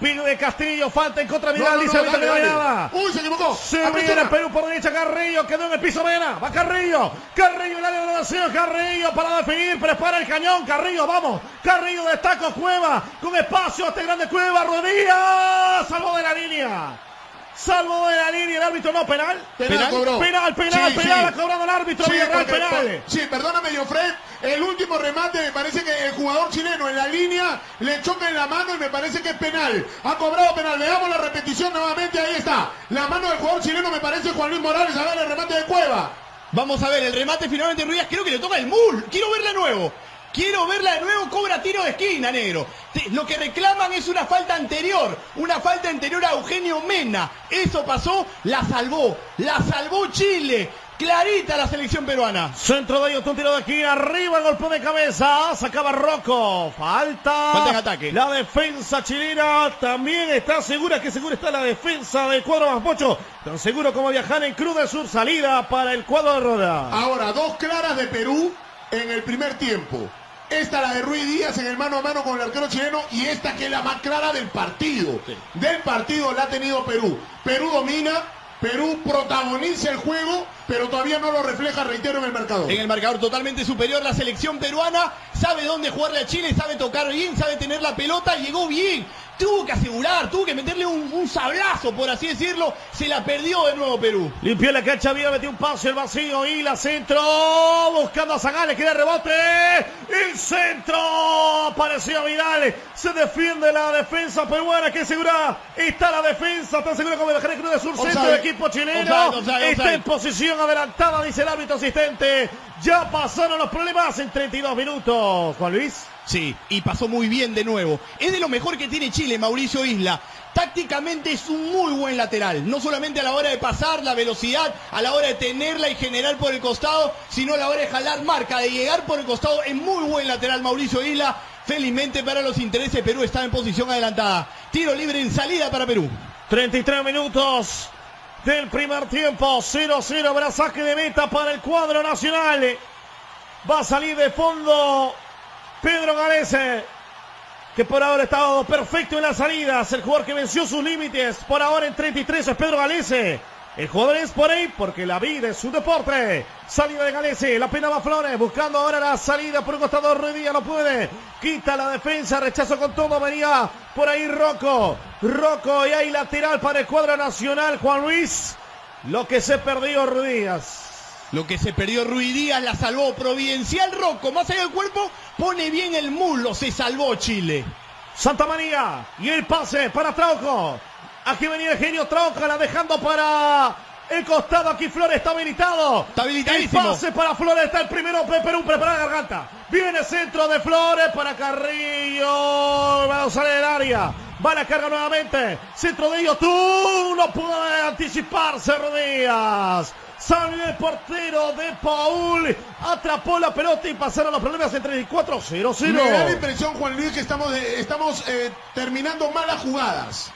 Pide de Castillo. Falta en contra de No, Vidal. no, dice no. Uy, se equivocó. Se viene Perú por derecha, Carrillo, quedó en el piso Mena, va Carrillo, Carrillo en la elevación, Carrillo para definir, prepara el cañón, Carrillo, vamos, Carrillo destaca Cueva, con espacio, este grande Cueva, Rodríguez, salvo de la línea, salvo de la línea, el árbitro no, penal, Penal, Penal, cobró. penal, penal, Sí, penal, sí. ha cobrado el árbitro, Sí, Villarreal, porque- penal. por- sí, perdóname, Jofred. El último remate me parece que el jugador chileno en la línea le choca en la mano y me parece que es penal. Ha cobrado penal. Veamos la repetición nuevamente. Ahí está. La mano del jugador chileno me parece Juan Luis Morales. A ver el remate de Cueva. Vamos a ver el remate finalmente Ruiz. Creo que le toca el mul. Quiero verla de nuevo. Quiero verla de nuevo. Cobra tiro de esquina, negro. Lo que reclaman es una falta anterior. Una falta anterior a Eugenio Mena. Eso pasó. La salvó. La salvó Chile. Clarita la selección peruana. Centro de ellos, un tiro de aquí, arriba, golpe de cabeza, sacaba Rocco, falta. Falta en ataque. La defensa chilena también está segura, que segura está la defensa del cuadro Maspocho, tan seguro como viajar en Cruz del Sur, salida para el cuadro de Roda. Ahora, dos claras de Perú en el primer tiempo. Esta la de Ruiz Díaz en el mano a mano con el arquero chileno y esta que es la más clara del partido. Del partido la ha tenido Perú. Perú domina, Perú protagoniza el juego, pero todavía no lo refleja, reitero, en el marcador. En el marcador totalmente superior, la selección peruana sabe dónde jugarle a Chile, sabe tocar bien, sabe tener la pelota, llegó bien, tuvo que asegurar, tuvo que meterle un, un sablazo, por así decirlo, se la perdió de nuevo Perú. Limpió la cancha, había metido un pase, el vacío y la centro, buscando a Zagales, quiere rebote, el centro, apareció Vidal, se defiende la defensa peruana, que segura está la defensa, tan segura como viajar en Cruz del Sur, centro del equipo chileno, está en posición adelantada, dice el árbitro asistente, ya pasaron los problemas en 32 minutos, Juan Luis. Sí, y pasó muy bien de nuevo. Es de lo mejor que tiene Chile, Mauricio Isla. Tácticamente es un muy buen lateral. No solamente a la hora de pasar, la velocidad, a la hora de tenerla y generar por el costado, sino a la hora de jalar marca, de llegar por el costado. Es muy buen lateral Mauricio Isla. Felizmente para los intereses, Perú está en posición adelantada. Tiro libre en salida para Perú. 33 minutos del primer tiempo. 0-0. Habrá saque de meta para el cuadro nacional. Va a salir de fondo Pedro Galese. Que por ahora ha estado perfecto en las salidas. El jugador que venció sus límites. Por ahora en 33 es Pedro Galese. El jugador es por ahí porque la vida es un deporte. Salida de Galese, la pena va Flores, buscando ahora la salida por un costado. Ruidía no puede. Quita la defensa, rechazo con todo. Venía por ahí Rocco. Rocco y hay lateral para el cuadro nacional. Juan Luis. Lo que se perdió Ruidías. Lo que se perdió Ruiz Díaz la salvó. Providencial Rocco, más allá del cuerpo, pone bien el muslo. Se salvó Chile. Santa María. Y el pase para Trauco. Aquí venía el genio Trauco, la dejando para el costado. Aquí Flores está habilitado. Está habilitadísimo. El pase para Flores. Está el primero. Perú prepara la garganta. Viene centro de Flores para Carrillo. Va a salir del área. Va la carga nuevamente. Centro de ellos. Tú no puede anticiparse, Rodríguez. Salió el portero de Paul. Atrapó la pelota y pasaron los problemas en 34-0-0. Me da la impresión, Juan Luis, que estamos, eh, estamos eh, terminando malas jugadas.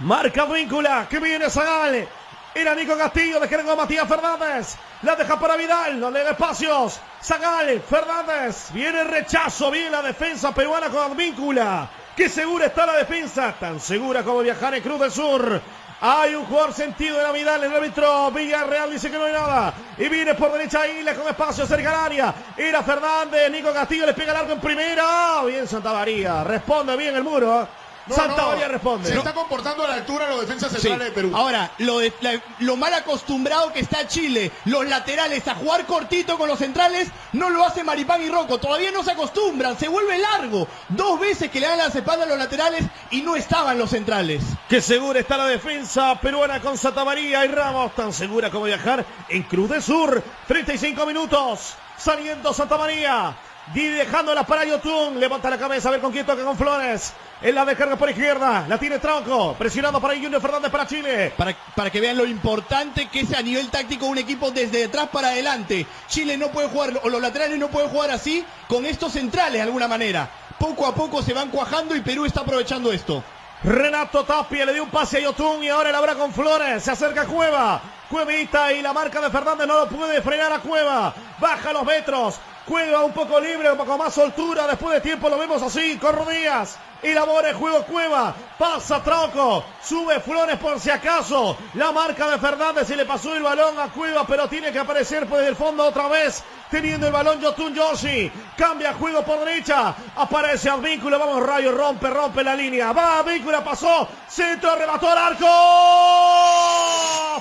Marca víncula. Que viene Zagal. Era Nico Castillo, descarga a Matías Fernández. La deja para Vidal, no le da espacios. Zagal, Fernández. Viene el rechazo, viene la defensa peruana con Advíncula. Qué segura está la defensa, tan segura como viajar en Cruz del Sur. Hay un jugador sentido de la Vidal, el árbitro Villarreal dice que no hay nada. Y viene por derecha Isla con espacio cerca del área. Ira Fernández, Nico Castillo le pega el arco en primera. Bien Santa María, responde bien el muro. No, Santa no, María responde. Se está comportando a la altura los defensas Sí. centrales de Perú. Ahora, lo, de- la- lo mal acostumbrado que está Chile, los laterales a jugar cortito con los centrales, no lo hace Maripán y Rocco. Todavía no se acostumbran, se vuelve largo. Dos veces que le dan las espaldas a los laterales y no estaban los centrales. Qué segura está la defensa peruana con Santa María y Ramos, tan segura como viajar en Cruz del Sur. 35 minutos, saliendo Santa María. Y dejándola para Yotun, levanta la cabeza a ver con quién toca con Flores. En la descarga por izquierda, la tiene Tronco, presionando para Junior Fernández para Chile. Para, para que vean lo importante que es a nivel táctico un equipo desde detrás para adelante. Chile no puede jugar, o los laterales no pueden jugar así con estos centrales de alguna manera. Poco a poco se van cuajando y Perú está aprovechando esto. Renato Tapia le dio un pase a Yotun y ahora la habrá con Flores. Se acerca Cueva. Cuevita y la marca de Fernández no lo puede frenar a Cueva. Baja los metros. Cueva un poco libre, un poco más soltura. Después de tiempo lo vemos así, con rodillas. Elabora el juego Cueva. Pasa Trauco. Sube Flores por si acaso. La marca de Fernández y le pasó el balón a Cueva, pero tiene que aparecer por el fondo otra vez. Teniendo el balón Yotun Yoshi. Cambia juego por derecha. Aparece Advíncula. Vamos, Rayo. Rompe, rompe la línea. Va Advíncula, pasó. Centro, remató al arco.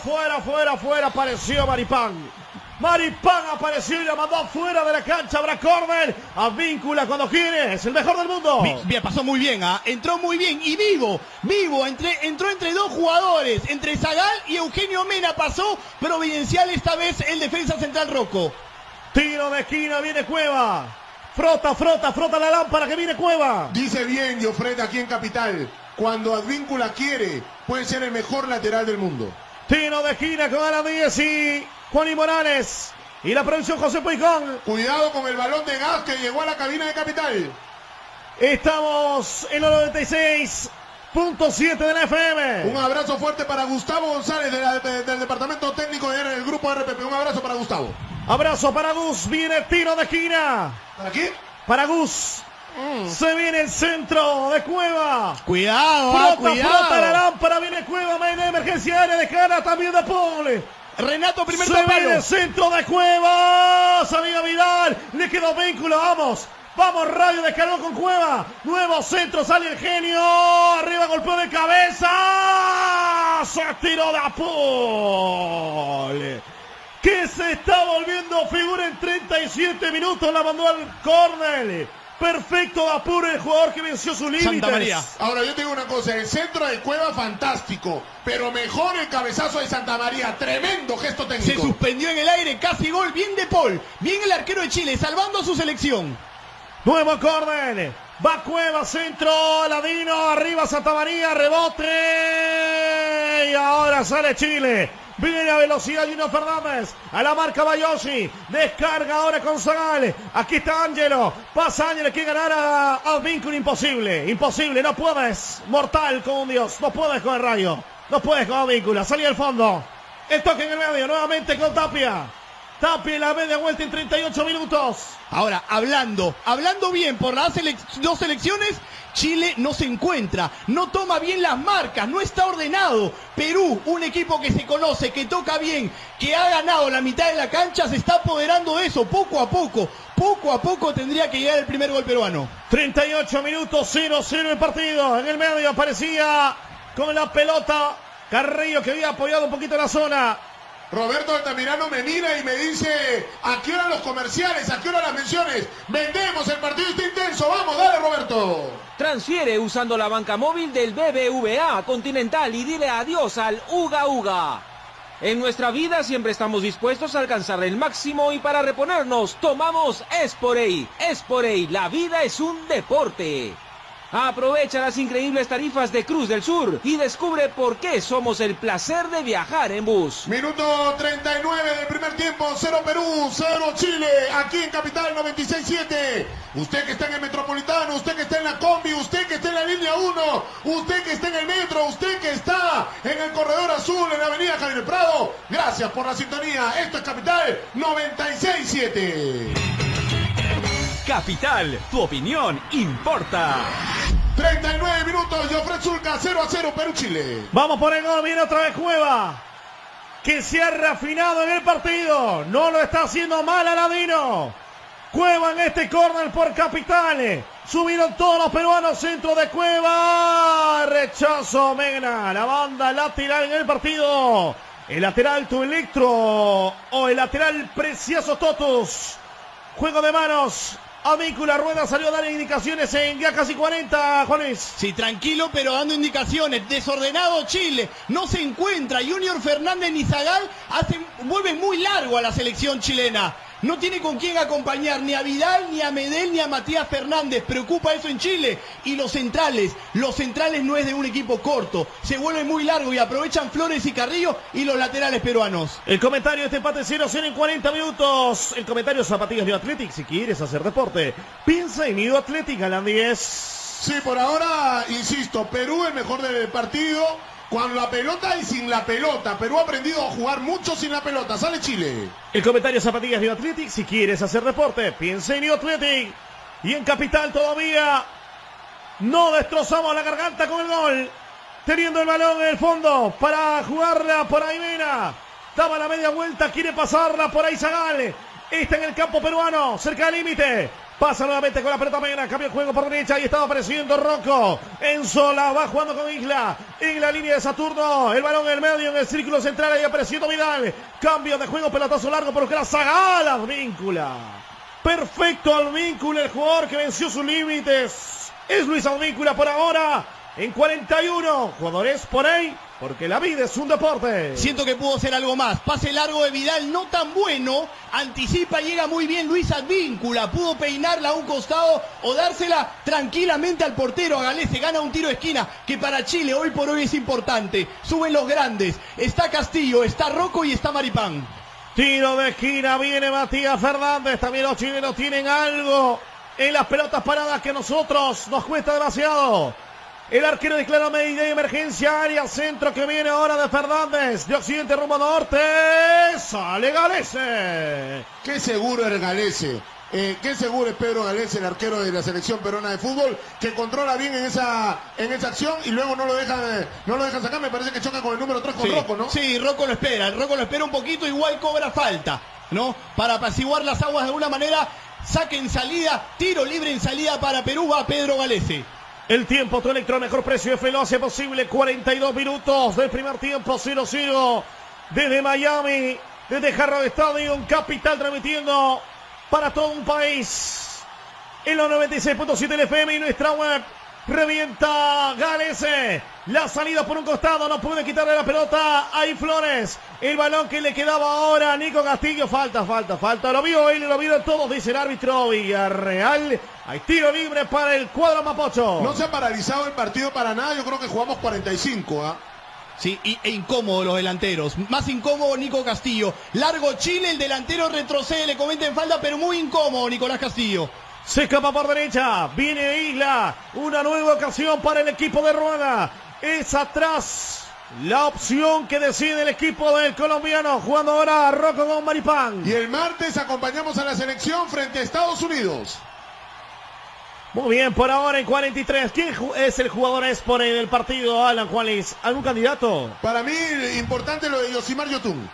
Fuera, fuera, fuera. Apareció Maripán. Maripán apareció y la mandó fuera de la cancha. Habrá córner. Advíncula cuando quiere. Es el mejor del mundo. Bien, pasó muy bien, ¿ah? entró muy bien y vivo, vivo, entre, entró entre dos jugadores, entre Zagal y Eugenio Mena, pasó providencial esta vez el defensa central Rocco. Tiro de esquina. Viene Cueva. Frota, frota, frota la lámpara que viene Cueva. Dice bien Jofred aquí en Capital. Cuando Advíncula quiere, puede ser el mejor lateral del mundo. Tiro de esquina con Alan Díez y Juan y Morales. Y la producción José Puigón. Cuidado con el balón de gas que llegó a la cabina de Capital. Estamos en los 96.7 de la FM. Un abrazo fuerte para Gustavo González de la- de- del departamento técnico del grupo RPP. Un abrazo para Gustavo. Abrazo para Gus. Viene el tiro de esquina. ¿Para quién? Para Gus. Se viene el centro de Cueva. Cuidado, ah, Frota, frota la lámpara. Viene Cueva. Viene emergencia área de cara también de Paul. Renato, primer palo. el centro de Cueva. Salida Vidal. Le quedó vínculo. Vamos. Vamos, Radio descargó con Cueva. Nuevo centro. Sale el genio. Arriba golpeó de cabeza. Se tiró de Paul. Que se está volviendo figura en 37 minutos. La mandó al córner. Perfecto apuro el jugador que venció su límite. Santa María. Ahora yo te digo una cosa, el centro de Cueva fantástico, pero mejor el cabezazo de Santa María, tremendo gesto Se técnico. suspendió en el aire, casi gol, bien de Paul, bien el arquero de Chile, salvando a su selección. Nuevo córner. Va Cueva, centro, Ladino, arriba Santa María, rebote. Y ahora sale Chile. Viene a velocidad Gino Fernández. A la marca Bayoshi. Descarga ahora con Zagal. Aquí está Ángelo. Pasa Ángelo. Quiere ganar a, a Vínculo. Imposible. Imposible. No puedes. Mortal como un dios. No puedes con el rayo. No puedes con Víncula. Salí al fondo. El toque en el medio. Nuevamente con Tapia. Tapia en la media vuelta en 38 minutos. Ahora, hablando, hablando bien por las dos selecciones, Chile no se encuentra, no toma bien las marcas, no está ordenado. Perú, un equipo que se conoce, que toca bien, que ha ganado la mitad de la cancha, se está apoderando de eso poco a poco. Poco a poco tendría que llegar el primer gol peruano. 38 minutos, 0-0 el partido. En el medio aparecía con la pelota Carrillo que había apoyado un poquito la zona. Roberto Altamirano me mira y me dice, ¿a qué hora los comerciales? ¿A qué hora las menciones? Vendemos, el partido está intenso. Vamos, dale Roberto. Transfiere usando la banca móvil del BBVA Continental y dile adiós al Uga Uga. En nuestra vida siempre estamos dispuestos a alcanzar el máximo y para reponernos tomamos Esporey. Esporey, la vida es un deporte. Aprovecha las increíbles tarifas de Cruz del Sur y descubre por qué somos el placer de viajar en bus. Minuto 39 del primer tiempo, 0 Perú, 0 Chile, aquí en Capital 96.7. Usted que está en el Metropolitano, usted que está en la Combi, usted que está en la línea 1, usted que está en el metro, usted que está en el Corredor Azul, en la Avenida Javier Prado. Gracias por la sintonía. Esto es Capital 96.7. Capital, tu opinión importa. 39 minutos, Jofre Zulca, 0 a 0, Perú-Chile. Vamos por el gol, viene otra vez Cueva. Que se ha refinado en el partido. No lo está haciendo mal Aladino. Cueva en este córner por Capitales. Subieron todos los peruanos, centro de Cueva. Rechazo Mena. La banda lateral en el partido. El lateral Tu Electro o el lateral Precioso Totus. Juego de manos. Avíncula Rueda salió a dar indicaciones en ya casi 40, Juanes. Sí, tranquilo, pero dando indicaciones. Desordenado Chile. No se encuentra. Junior Fernández ni Zagal hacen, vuelven muy largo a la selección chilena. No tiene con quién acompañar ni a Vidal, ni a Medel, ni a Matías Fernández. Preocupa eso en Chile. Y los centrales, los centrales no es de un equipo corto. Se vuelve muy largo y aprovechan Flores y Carrillo y los laterales peruanos. El comentario de este empate 0-0 en 40 minutos. El comentario Zapatillas New Athletic. Si quieres hacer deporte, piensa en New Athletic, Alan 10. Sí, por ahora, insisto, Perú el mejor del partido. Con la pelota y sin la pelota. Perú ha aprendido a jugar mucho sin la pelota. Sale Chile. El comentario Zapatillas New Athletic. Si quieres hacer deporte, piensa en New Athletic. Y en Capital todavía no destrozamos la garganta con el gol. Teniendo el balón en el fondo para jugarla por ahí Mena. Daba la media vuelta, quiere pasarla por ahí Zagal. Está en el campo peruano, cerca del límite. Pasa nuevamente con la pelota Mena, cambia el juego por derecha y estaba apareciendo Rocco. En sola, va jugando con Isla. En la línea de Saturno, el balón en el medio, en el círculo central, ahí apareciendo Vidal. Cambio de juego, pelotazo largo, que la Zagal Advíncula. Perfecto Advíncula, el jugador que venció sus límites. Es Luis Advíncula por ahora. En 41, jugadores por ahí, porque la vida es un deporte. Siento que pudo ser algo más. Pase largo de Vidal, no tan bueno. Anticipa, llega muy bien Luis Advíncula. Pudo peinarla a un costado o dársela tranquilamente al portero. A Galese gana un tiro de esquina que para Chile hoy por hoy es importante. Suben los grandes. Está Castillo, está Rocco y está Maripán. Tiro de esquina, viene Matías Fernández. También los chilenos tienen algo en las pelotas paradas que a nosotros nos cuesta demasiado. El arquero declara medida de emergencia, área centro que viene ahora de Fernández, de occidente rumbo norte, sale Galese. Qué seguro es Galese. Eh, qué seguro es Pedro Galese, el arquero de la selección peruana de fútbol, que controla bien en esa, en esa acción y luego no lo deja no lo deja sacar. Me parece que choca con el número 3 con Sí, Rocco, ¿no? Sí, Rocco lo espera. Rocco lo espera un poquito, igual cobra falta, ¿no? Para apaciguar las aguas de alguna manera. Saque en salida, tiro libre en salida para Perú, va Pedro Galese. El tiempo, tu electro, mejor precio F lo hace posible. 42 minutos del primer tiempo, 0-0. Desde Miami, desde Jarro Stadium, capital transmitiendo para todo un país. En los 96.7 del FM y nuestra web. Revienta Galese. La salida por un costado. No puede quitarle la pelota. Ahí Flores. El balón que le quedaba ahora a Nico Castillo. Falta, falta, falta. Lo vio él y lo vieron todos. Dice el árbitro Villarreal. Hay tiro libre para el cuadro Mapocho. No se ha paralizado el partido para nada. Yo creo que jugamos 45. ¿ah? Sí, y, e incómodo los delanteros. Más incómodo Nico Castillo. Largo Chile, el delantero retrocede, le comenta en falta, pero muy incómodo Nicolás Castillo. Se escapa por derecha. Viene Isla. Una nueva ocasión para el equipo de Rueda. Es atrás. La opción que decide el equipo del colombiano. Jugando ahora Rocco con Maripán. Y el martes acompañamos a la selección frente a Estados Unidos. Muy bien, por ahora en 43. ¿Quién es el jugador Espore del partido, Alan Juanis? ¿Algún candidato? Para mí, importante lo de Yosimar Yotun.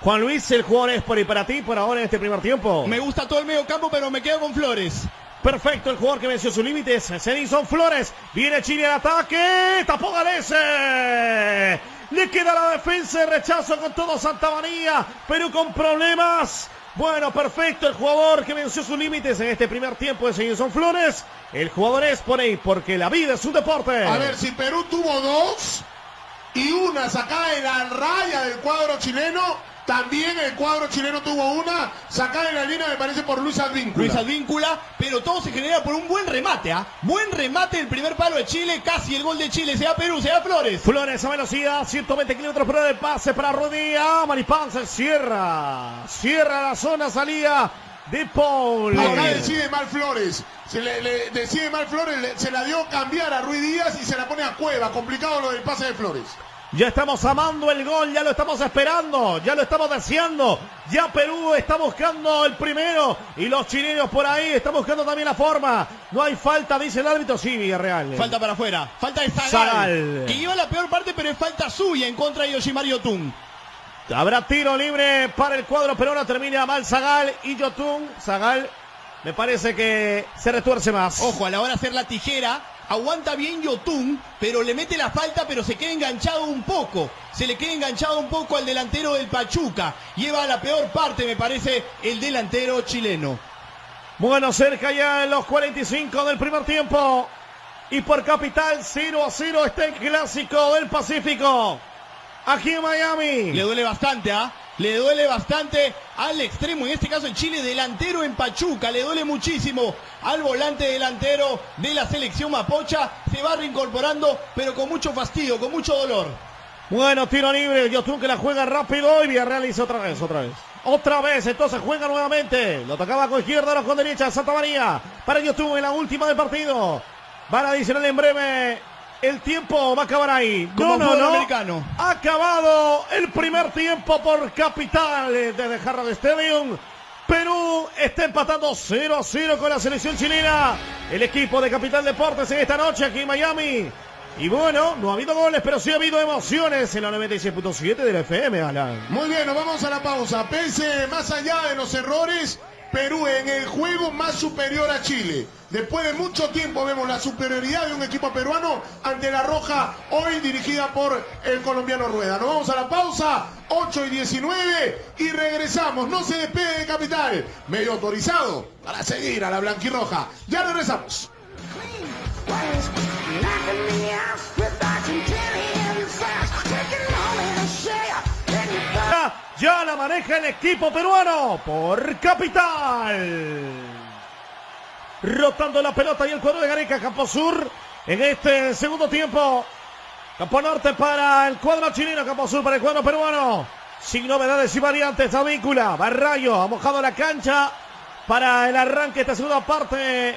Juan Luis, el jugador Espore para ti por ahora en este primer tiempo. Me gusta todo el medio campo, pero me quedo con Flores. Perfecto, el jugador que venció sus límites. Edison Flores. Viene Chile al ataque. Tapó Galese. Le queda la defensa de rechazo con todo Santa María. Perú con problemas. Bueno, perfecto. El jugador que venció sus límites en este primer tiempo de son Flores. El jugador es por ahí, porque la vida es un deporte. A ver, si Perú tuvo dos y una sacada de la raya del cuadro chileno, también el cuadro chileno tuvo una sacada en la línea, me parece, por Luis Advíncula. Luis Advíncula, pero todo se genera por un buen remate, ¿ah? Buen remate el primer palo de Chile, casi el gol de Chile. Se da Perú, se da Flores. Flores a velocidad, 120 kilómetros por hora de pase para Rodilla. Maripán se cierra. Cierra la zona, salía de Paul. Acá decide mal Flores. Se le, decide mal Flores, se la dio cambiar a Ruiz Díaz y se la pone a Cueva. Complicado lo del pase de Flores. Ya estamos amando el gol, ya lo estamos esperando, ya lo estamos deseando. Ya Perú está buscando el primero y los chilenos por ahí están buscando también la forma. No hay falta, dice el árbitro. Sí, Villarreal. Falta para afuera. Falta de Zagal, Que lleva la peor parte, pero es falta suya en contra de Yoshimar Yotun. Habrá tiro libre para el cuadro peruano. Termina mal Zagal y Yotun. Zagal me parece que se retuerce más. Ojo, a la hora de hacer la tijera, aguanta bien Yotun, pero le mete la falta, pero se queda enganchado un poco. Se le queda enganchado un poco al delantero del Pachuca. Lleva a la peor parte, me parece, el delantero chileno. Bueno, cerca ya en los 45 del primer tiempo. Y por capital 0 a 0 está el clásico del Pacífico. Aquí en Miami. Le duele bastante, ¿ah? Le duele bastante al extremo, en este caso el Chile delantero en Pachuca, le duele muchísimo al volante delantero de la selección Mapocha, se va reincorporando, pero con mucho fastidio, con mucho dolor. Bueno, tiro libre, Yotun que la juega rápido y Villarreal hizo otra vez, otra vez. Otra vez, entonces juega nuevamente. Lo tocaba con izquierda, ahora con derecha, Santa María. Para Yotun en la última del partido. Van a adicional en breve el tiempo va a acabar ahí. no, no, no. Americano. Ha acabado el primer tiempo por capital de Jarra de Stadium. Perú está empatando 0 a 0 con la selección chilena. El equipo de Capital Deportes en esta noche aquí en Miami. Y bueno, no ha habido goles, pero sí ha habido emociones en la 96.7 de la FM, Alan. Muy bien, nos vamos a la pausa. Pese más allá de los errores, Perú en el juego más superior a Chile. Después de mucho tiempo vemos la superioridad de un equipo peruano ante la Roja, hoy dirigida por el colombiano Rueda. Nos vamos a la pausa, 8 y 19, y regresamos. No se despede de Capital, medio autorizado para seguir a la blanquirroja. Ya regresamos. Ya la maneja el equipo peruano por Capital. Rotando la pelota y el cuadro de Gareca, Campo Sur. En este segundo tiempo. Campo Norte para el cuadro chileno, Campo Sur para el cuadro peruano. Sin novedades y variantes, esta víncula. Barrayo ha mojado la cancha para el arranque de esta segunda parte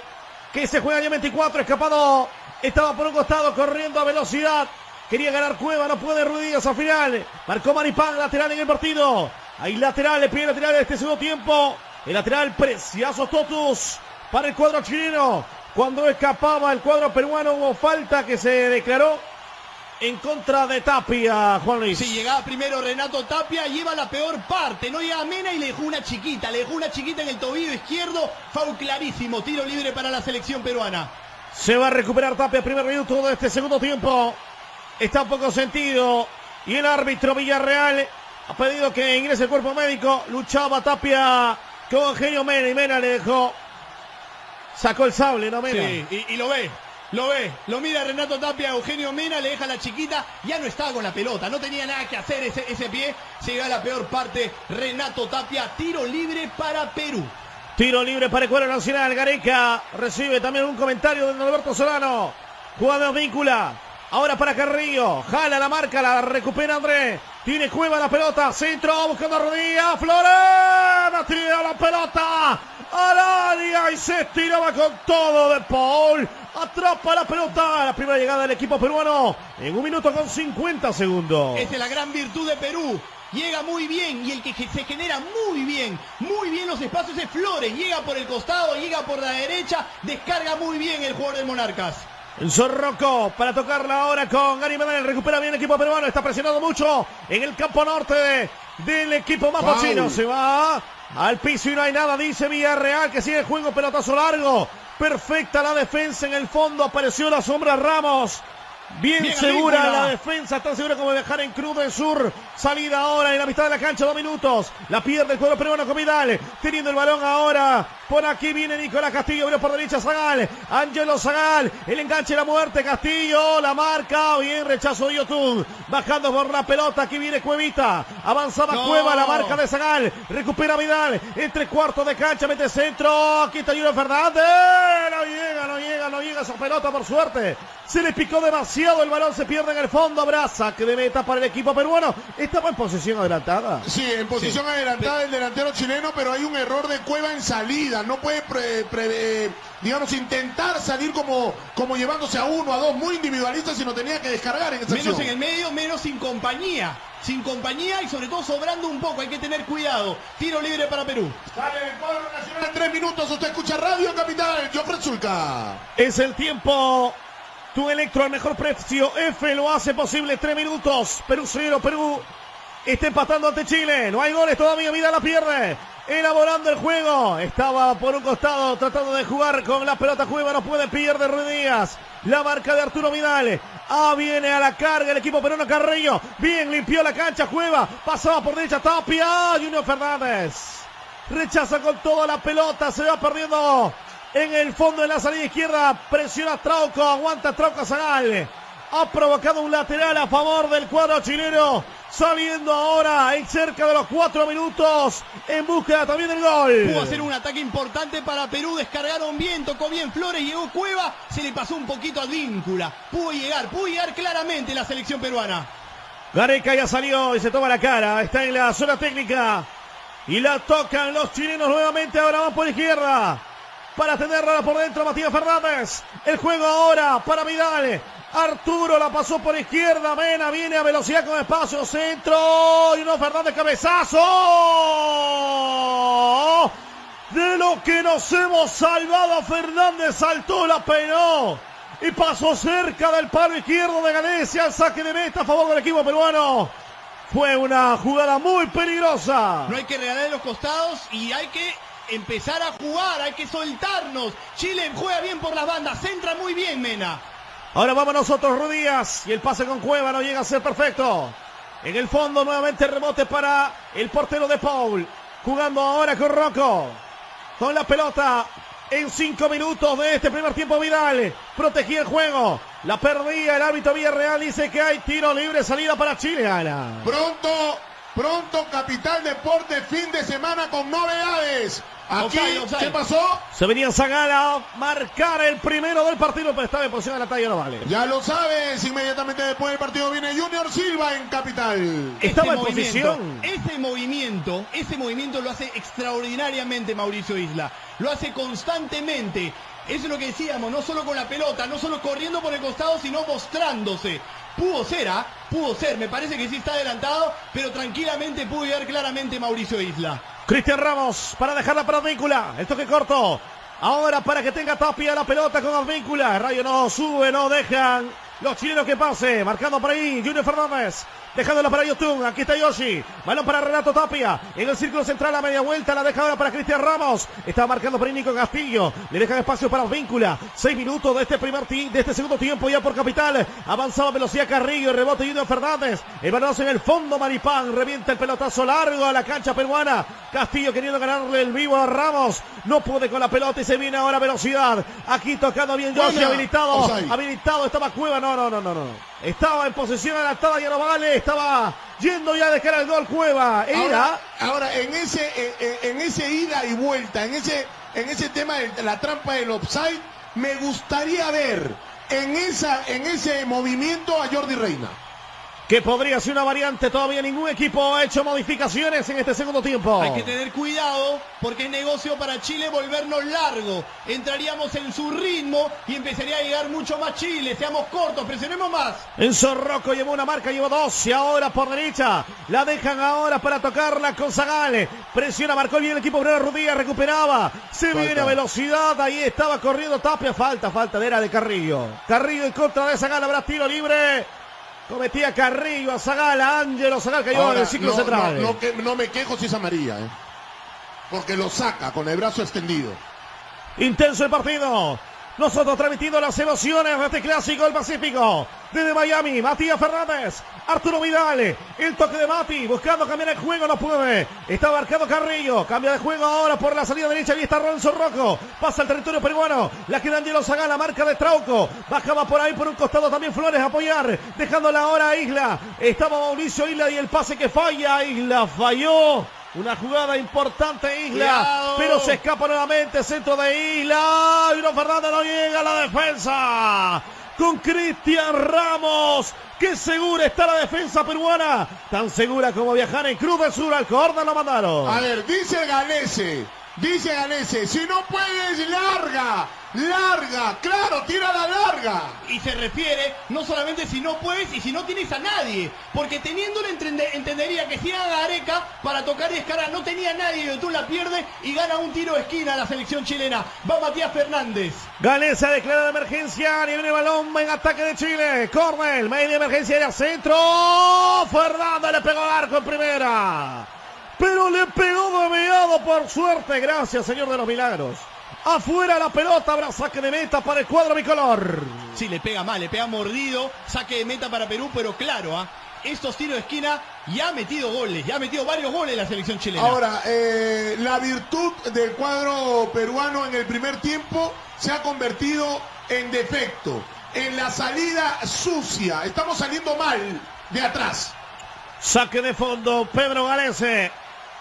que se juega ya 24. Escapado, estaba por un costado corriendo a velocidad. Quería ganar Cueva, no puede Ruidías al final. Marcó Maripán, lateral en el partido. Hay lateral, le pide lateral de este segundo tiempo. El lateral Preciazo Totus para el cuadro chileno. Cuando escapaba el cuadro peruano hubo falta que se declaró en contra de Tapia, Juan Luis. Sí, llegaba primero Renato Tapia, lleva la peor parte, no llega Mena y le dejó una chiquita, le dejó una chiquita en el tobillo izquierdo, foul clarísimo, tiro libre para la selección peruana. Se va a recuperar Tapia, primer minuto de este segundo tiempo está poco sentido. Y el árbitro Villarreal ha pedido que ingrese el cuerpo médico. Luchaba Tapia con Eugenio Mena y Mena le dejó. Sacó el sable, ¿no, Mena? Sí, y, lo ve. Lo ve, lo mira Renato Tapia, Eugenio Mena, le deja la chiquita, ya no estaba con la pelota, no tenía nada que hacer ese, ese pie, se llega a la peor parte, Renato Tapia, tiro libre para Perú. Tiro libre para el cuadro nacional, Gareca recibe también un comentario de Alberto Solano, jugador víncula, Ahora para Carrillo. Jala la marca, la recupera André. Tiene Cueva la pelota. Centro buscando rodilla. Florena tira la pelota al área y se estiraba con todo de Paul. Atrapa la pelota. La primera llegada del equipo peruano en un minuto con 50 segundos. Esta es la gran virtud de Perú. Llega muy bien y el que se genera muy bien, muy bien los espacios es Flores. Llega por el costado, llega por la derecha, descarga muy bien el jugador de Monarcas. Zorroco para tocarla ahora con Gary Medel. Recupera bien el equipo peruano. Está presionando mucho en el campo norte del equipo mapachino. Se va al piso y no hay nada. Dice Villarreal que sigue el juego. Pelotazo largo. Perfecta la defensa en el fondo. Apareció la sombra Ramos. Bien, Bien, segura la defensa, tan segura como viajar en crudo en sur. Salida ahora en la mitad de la cancha, dos minutos. La pierde el cuadro peruano con Vidal. Teniendo el balón ahora. Por aquí viene Nicolás Castillo, abrió por derecha Zagal. Angelo Zagal. El enganche la muerte. Castillo la marca. Bien, rechazo de YouTube. Bajando por la pelota. Aquí viene Cuevita. Avanzaba No. Cueva, la marca de Zagal. Recupera Vidal. Entre cuartos de cancha, mete centro. Aquí está Junior Fernández. No llega, no llega, no llega esa pelota por suerte. Se le picó demasiado, el balón se pierde en el fondo, abraza que de meta para el equipo peruano. Estaba en posición adelantada. Sí, en posición adelantada el delantero chileno, pero hay un error de Cueva en salida. No puede, pre- pre- eh, digamos, intentar salir como, como llevándose a uno, a dos, muy individualista, sino tenía que descargar en esa Menos acción. en el medio, menos sin compañía. Sin compañía y sobre todo sobrando un poco. Hay que tener cuidado. Tiro libre para Perú. Sale el cuadro nacional en tres minutos. Usted escucha Radio Capital. Jofre Zulca. Es el tiempo. Tu Electro al mejor precio. F lo hace posible. Tres minutos. Perú 0. Perú está empatando ante Chile. No hay goles todavía. Vida la pierde. Elaborando el juego. Estaba por un costado tratando de jugar con la pelota. Cueva no puede. Pierde Ruiz Díaz. La marca de Arturo Vidal. Ah, viene a la carga el equipo peruano Carrillo. Bien, limpió la cancha Cueva. Pasaba por derecha Tapia. Junior Fernández. Rechaza con toda la pelota. Se va perdiendo en el fondo de la salida izquierda. Presiona Trauco. Aguanta Trauco Zagal. Ha provocado un lateral a favor del cuadro chileno. Saliendo ahora en cerca de los cuatro minutos. En búsqueda también del gol. Pudo hacer un ataque importante para Perú. Descargaron bien, tocó bien Flores, llegó Cueva. Se le pasó un poquito a Víncula. Pudo llegar, pudo llegar claramente la selección peruana. Gareca ya salió y se toma la cara. Está en la zona técnica. Y la tocan los chilenos nuevamente. Ahora van por izquierda. Para tenerla por dentro Matías Fernández. El juego ahora para Vidal. Arturo la pasó por izquierda. Mena viene a velocidad con espacio. Centro. Y no Fernández cabezazo. De lo que nos hemos salvado. Fernández saltó, la peinó. Y pasó cerca del palo izquierdo de Galicia. El saque de meta a favor del equipo peruano. Fue una jugada muy peligrosa. No hay que regalar los costados y hay que empezar a jugar, hay que soltarnos. Chile juega bien por las bandas, centra muy bien Mena. Ahora vamos nosotros, Rudías. Y el pase con Cueva no llega a ser perfecto. En el fondo, nuevamente rebote para el portero de Paul. Jugando ahora con Rocco. Con la pelota. En cinco minutos de este primer tiempo, Vidal. Protegía el juego. La perdía el árbitro Villarreal. Dice que hay tiro libre, salida para Chile. Ana. Pronto, pronto, Capital Deporte, fin de semana con novedades. Aquí. ¿qué pasó? Se venía Zagala a marcar el primero del partido, pero estaba en posición de la talla, no vale. Ya lo sabes, inmediatamente después del partido viene Junior Silva en Capital. Estaba en Ese posición. Ese movimiento, ese movimiento lo hace extraordinariamente Mauricio Isla. Lo hace constantemente. Eso es lo que decíamos, no solo con la pelota, no solo corriendo por el costado, sino mostrándose. Pudo ser, ¿ah? Pudo ser. Me parece que sí está adelantado, pero tranquilamente pudo llegar claramente Mauricio Isla. Cristian Ramos para dejarla para Advíncula. El toque corto. Ahora para que tenga Tapia la pelota con Advíncula. Rayo no sube, no dejan. Los chilenos que pase. Marcando por ahí Junior Fernández. Dejándola para Yotun. Aquí está Yoshi. Balón para Renato Tapia. En el círculo central a media vuelta. La deja ahora para Cristian Ramos. Está marcando por Nico Castillo. Le dejan espacio para Advíncula. Seis minutos de este primer de este segundo tiempo ya por capital. Avanzaba velocidad Carrillo. Rebote Junior Fernández. El balonazo en el fondo. Maripán. Revienta el pelotazo largo a la cancha peruana. Castillo queriendo ganarle el vivo a Ramos. No puede con la pelota y se viene ahora velocidad. Aquí tocando bien Yoshi. Habilitado. Habilitado. Estaba Cueva. No, no, no, no, no. Estaba en posición adelantada. Ya no vale. Estaba yendo ya a dejar el gol Cueva. Ahora, en ese, en ese ida y vuelta, en ese, en ese tema de la trampa del offside, me gustaría ver en esa, en ese movimiento a Jordi Reina. Que podría ser una variante. Todavía ningún equipo ha hecho modificaciones en este segundo tiempo. Hay que tener cuidado porque es negocio para Chile volvernos largo. Entraríamos en su ritmo y empezaría a llegar mucho más Chile. Seamos cortos, presionemos más. Enzo Rocco llevó una marca, llevó dos y ahora por derecha. La dejan ahora para tocarla con Zagale. Presiona, marcó bien el equipo Bruno Rudía, recuperaba. Se Falta. viene a velocidad, ahí estaba corriendo Tapia. Falta, falta de era de Carrillo. Carrillo en contra de Zagala, habrá tiro libre. Cometía Carrillo a Zagala, Ángelo Zagal cayó en Ahora, el ciclo no, central. no- no que- no me quejo si es amarilla, ¿eh? porque lo saca con el brazo extendido. Intenso el partido. Nosotros transmitiendo las emociones de este clásico del Pacífico. Desde Miami, Matías Fernández, Arturo Vidal, el toque de Mati, buscando cambiar el juego, no puede. Está marcado Carrillo, cambia de juego ahora por la salida derecha, y está Ronzo Rocco, pasa al territorio peruano, la queda Angelo Zagal, la marca de Trauco, bajaba por ahí por un costado también Flores a apoyar, dejándola ahora a Isla. Estaba Mauricio Isla y el pase que falla, Isla falló. Una jugada importante Isla, Cuidado. pero se escapa nuevamente centro de Isla. Y no Fernández no llega a la defensa. Con Cristian Ramos. Qué segura está la defensa peruana. Tan segura como viajar en Cruz del Sur. Al córner lo mandaron. A ver, dice Galese, dice Galese, si no puedes, larga, larga, claro, tira la larga. Y se refiere no solamente si no puedes y si no tienes a nadie. Porque teniéndolo entende- entendería que si era Gareca para tocar y escara no tenía nadie y tú la pierde y gana un tiro de esquina la selección chilena. Va Matías Fernández. Galesa declara de emergencia. Y viene el balón en ataque de Chile. Cornell, media emergencia de centro. Fernández le pegó al arco en primera. Pero le pegó de por suerte. Gracias, señor de los milagros. Afuera la pelota, habrá saque de meta para el cuadro bicolor. Sí, le pega mal, le pega mordido. Saque de meta para Perú, pero claro, ¿ah? estos tiros de esquina ya ha metido goles, ya ha metido varios goles la selección chilena. Ahora, eh, la virtud del cuadro peruano en el primer tiempo se ha convertido en defecto, en la salida sucia. Estamos saliendo mal de atrás. Saque de fondo, Pedro Galese.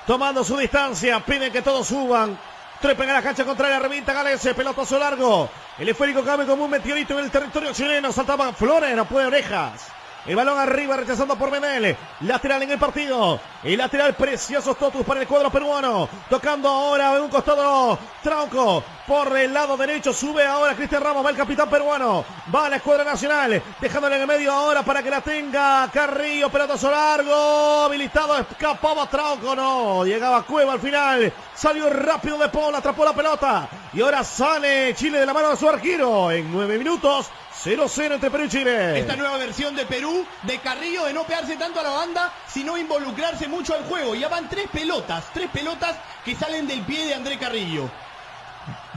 Tomando su distancia, piden que todos suban. Trepen a la cancha contraria, revienta Galese, pelotazo largo. El esférico cabe como un meteorito en el territorio chileno. Saltaba Flores, no puede orejas. El balón arriba, rechazando por Menel. Lateral en el partido. El lateral precioso Totus para el cuadro peruano. Tocando ahora en un costado Trauco. Por el lado derecho sube ahora Cristian Ramos. Va el capitán peruano. Va a la escuadra nacional. Dejándole en el medio ahora para que la tenga Carrillo. Pelotazo largo. Habilitado. Escapaba Trauco. No. Llegaba Cueva al final. Salió rápido de Paul. Atrapó la pelota. Y ahora sale Chile de la mano de su arquero. En nueve minutos. 0-0 entre Perú y Chile. Esta nueva versión de Perú, de Carrillo, de no pegarse tanto a la banda, sino involucrarse mucho al juego. Ya van tres pelotas, tres pelotas que salen del pie de André Carrillo.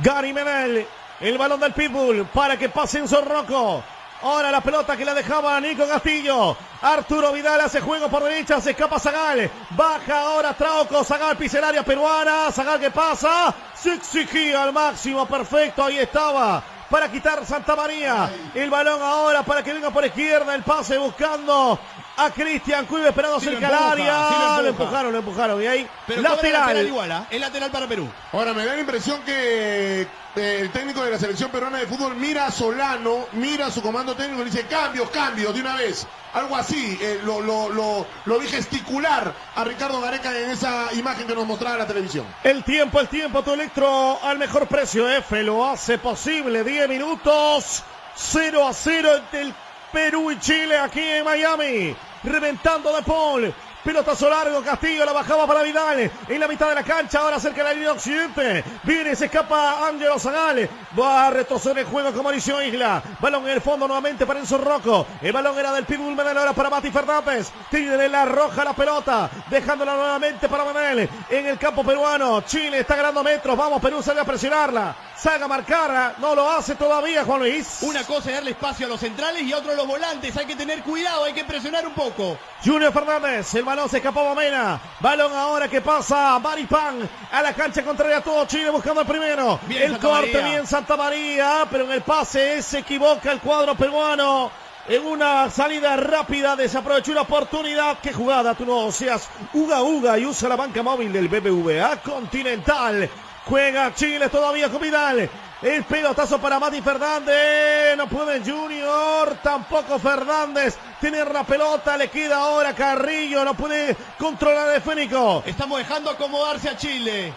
Gary Menel, el balón del Pitbull para que pase en Zorroco. Ahora la pelota que la dejaba Nico Castillo. Arturo Vidal hace juego por derecha, se escapa Zagal. Baja ahora Trauco, Zagal pisa el área peruana. Zagal que pasa, se exigía al máximo, perfecto, ahí estaba. Para quitar Santa María. El balón ahora para que venga por izquierda. El pase buscando a Cristian Cuive esperando Sí lo cerca al empuja, área. sí lo empuja. lo empujaron, lo empujaron. Y ahí, Pero lateral, lateral. lateral igual, ¿ah? Lateral para Perú. Ahora me da la impresión que eh, el técnico de la selección peruana de fútbol mira a Solano, mira a su comando técnico y le dice cambios, cambios de una vez. Algo así, eh, lo, lo, lo, lo vi gesticular a Ricardo Gareca en esa imagen que nos mostraba la televisión. El tiempo, el tiempo, tu electro al mejor precio. F lo hace posible. 10 minutos. 0 a 0 entre el Perú y Chile aquí en Miami. Reventando de Paul. Pelotazo largo, Castillo la bajaba para Vidal. En la mitad de la cancha, ahora cerca de la línea occidente. Viene, se escapa Ángelo Zagal. Va a retroceder el juego con Mauricio Isla. Balón en el fondo nuevamente para Enzo Rocco. El balón era del Pitbull Menel ahora para Mati Fernández. Tiene la roja la pelota. Dejándola nuevamente para Menel. En el campo peruano. Chile está ganando metros. Vamos, Perú sale a presionarla. Salga a marcar. No lo hace todavía, Juan Luis. Una cosa es darle espacio a los centrales y otro a los volantes. Hay que tener cuidado, hay que presionar un poco. Junior Fernández, el balón se escapaba Mena. Balón ahora que pasa Maripán a la cancha contraria a todo Chile buscando el primero. Bien, el Santa corte María. bien Santa María, pero en el pase se equivoca el cuadro peruano. En una salida rápida desaprovechó una oportunidad. Qué jugada, tú no seas Uga Uga y usa la banca móvil del BBVA Continental. Juega Chile todavía con Vidal. El pelotazo para Mati Fernández. No puede Junior. Tampoco Fernández. Tener la pelota. Le queda ahora Carrillo. No puede controlar el Fénico. Estamos dejando acomodarse a Chile.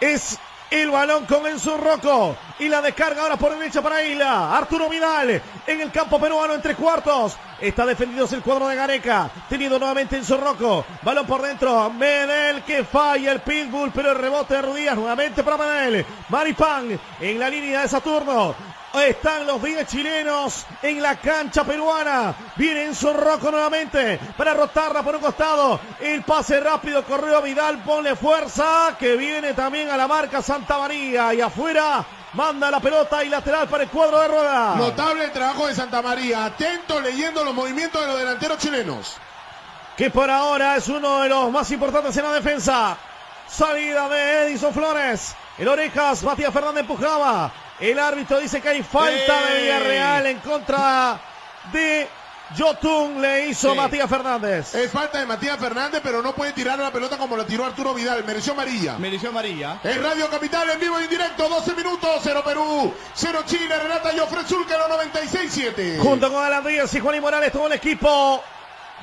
Es el balón con Enzo Rocco. Y la descarga ahora por derecha para Isla. Arturo Vidal en el campo peruano en tres cuartos. Está defendido el cuadro de Gareca. Tenido nuevamente Enzo Rocco. Balón por dentro. Menel que falla el pitbull. Pero el rebote de Rudías nuevamente para Menel. Maripán en la línea de Saturno. Están los 10 chilenos en la cancha peruana. Viene Enzo Rocco nuevamente para rotarla por un costado. El pase rápido, corrió Vidal, ponle fuerza. Que viene también a la marca Santa María. Y afuera Manda la pelota y lateral para el cuadro de rueda. Notable el trabajo de Santa María. Atento leyendo los movimientos de los delanteros chilenos. Que por ahora es uno de los más importantes en la defensa. Salida de Edison Flores. El Orejas, Matías Fernández empujaba. El árbitro dice que hay falta de Villarreal en contra de Yotun. Le hizo Sí. Matías Fernández. Es falta de Matías Fernández, pero no puede tirar la pelota como la tiró Arturo Vidal. Mereció amarilla. Mereció amarilla. En Radio Capital, en vivo y en directo, 12 minutos, 0 Perú, 0 Chile, Renata Jofre Zulcaro, 96-7. Junto con Alan Díaz y Juan y Morales, todo el equipo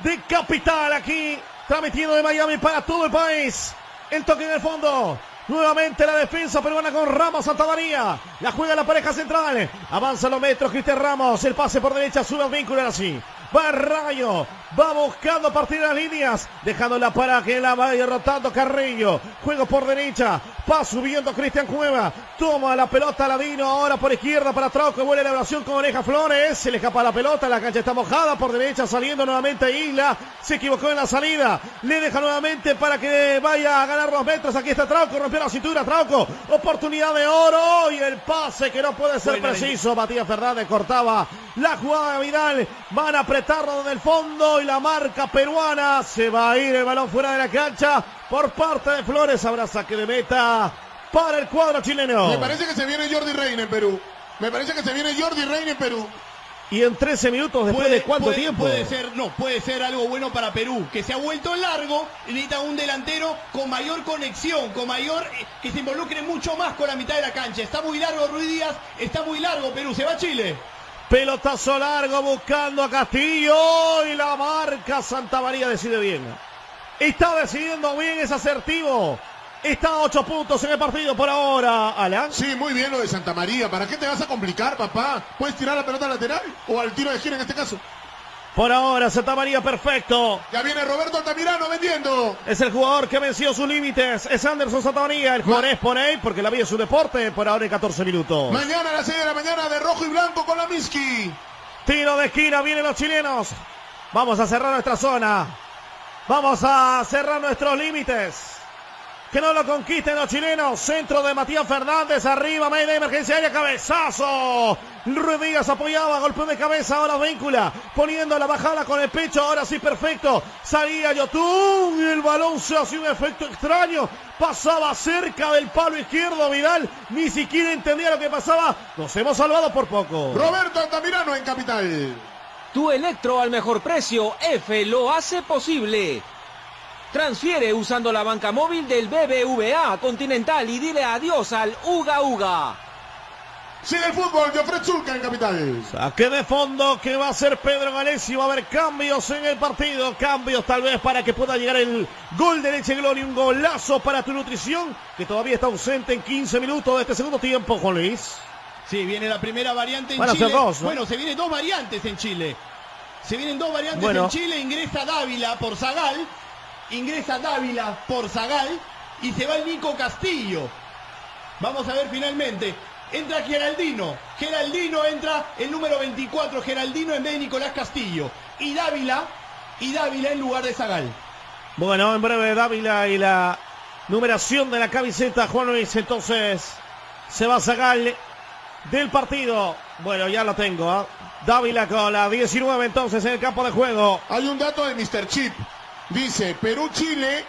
de Capital aquí, transmitiendo de Miami para todo el país. El toque en el fondo. Nuevamente la defensa peruana con Ramos Santa María. La juega la pareja central. Avanza los metros Cristian Ramos. El pase por derecha sube al vínculo ahora sí. Va Rayo. Va buscando partir las líneas. Dejándola para que la vaya rotando Carrillo. Juego por derecha. Va subiendo Cristian Cueva. Toma la pelota Ladino. Ahora por izquierda para Trauco. Vuelve la oración con Oreja Flores. Se le escapa la pelota. La cancha está mojada. Por derecha saliendo nuevamente Isla. Se equivocó en la salida. Le deja nuevamente para que vaya a ganar dos metros. Aquí está Trauco. Rompió la cintura. Trauco. Oportunidad de oro. Y el pase que no puede ser Buena preciso. Matías Fernández cortaba la jugada de Vidal. Van a apretarlo desde el fondo. Y la marca peruana. Se va a ir el balón fuera de la cancha. Por parte de Flores. Habrá saque de meta para el cuadro chileno. Me parece que se viene Jordi Reina en Perú. Me parece que se viene Jordi Reina en Perú. Y en 13 minutos después de cuánto puede- tiempo. Puede ser, no, puede ser algo bueno para Perú, que se ha vuelto largo, necesita un delantero con mayor conexión, con mayor, eh, que se involucre mucho más con la mitad de la cancha. Está muy largo Ruiz Díaz, está muy largo Perú, se va a Chile. Pelotazo largo buscando a Castillo y la marca Santa María decide bien. Está decidiendo bien, es asertivo. Está a 8 puntos en el partido por ahora, Alan. Sí, muy bien lo de Santa María. ¿Para qué te vas a complicar, papá? ¿Puedes tirar la pelota lateral? O al tiro de gira en este caso. Por ahora, Santa María perfecto. Ya viene Roberto Altamirano vendiendo. Es el jugador que venció sus límites. Es Anderson Santa María. El jugador es por ahí porque la vida es su deporte. Por ahora en 14 minutos. Mañana a las 6 de la mañana de rojo y blanco con la Miski. Tiro de esquina, vienen los chilenos. Vamos a cerrar nuestra zona. Vamos a cerrar nuestros límites. Que no lo conquisten los chilenos. Centro de Matías Fernández. Arriba, media emergencia aérea. Cabezazo. Ruiz Díaz apoyaba. Golpe de cabeza. Ahora víncula. Poniendo la bajada con el pecho. Ahora sí, perfecto. Salía Yotun. Y el balón se hacía un efecto extraño. Pasaba cerca del palo izquierdo. Vidal ni siquiera entendía lo que pasaba. Nos hemos salvado por poco. Roberto Altamirano en Capital. Tu Electro al mejor precio, F lo hace posible. Transfiere usando la banca móvil del BBVA Continental y dile adiós al Uga Uga. Sigue el fútbol de Fred Zulca en Capital. Saque de fondo que va a ser Pedro Galesi. Va a haber cambios en el partido. Cambios tal vez para que pueda llegar el gol de Leche Gloria. Un golazo para tu nutrición que todavía está ausente en 15 minutos de este segundo tiempo, Juan Luis. Sí, viene la primera variante en Van a ser Chile. dos, ¿no? Bueno, se vienen dos variantes en Chile. Se vienen dos variantes Bueno. en Chile. Ingresa Dávila por Zagal. Ingresa Dávila por Zagal. Y se va el Nico Castillo. Vamos a ver finalmente. Entra Geraldino. Geraldino entra el número 24. Geraldino en vez de Nicolás Castillo. Y Dávila. Y Dávila en lugar de Zagal. Bueno, en breve Dávila y la numeración de la camiseta, Juan Luis. Entonces se va a sacar del partido. Bueno, ya lo tengo. ¿ah? Dávila con la 19 entonces en el campo de juego. Hay un dato de Mr. Chip. Dice, Perú-Chile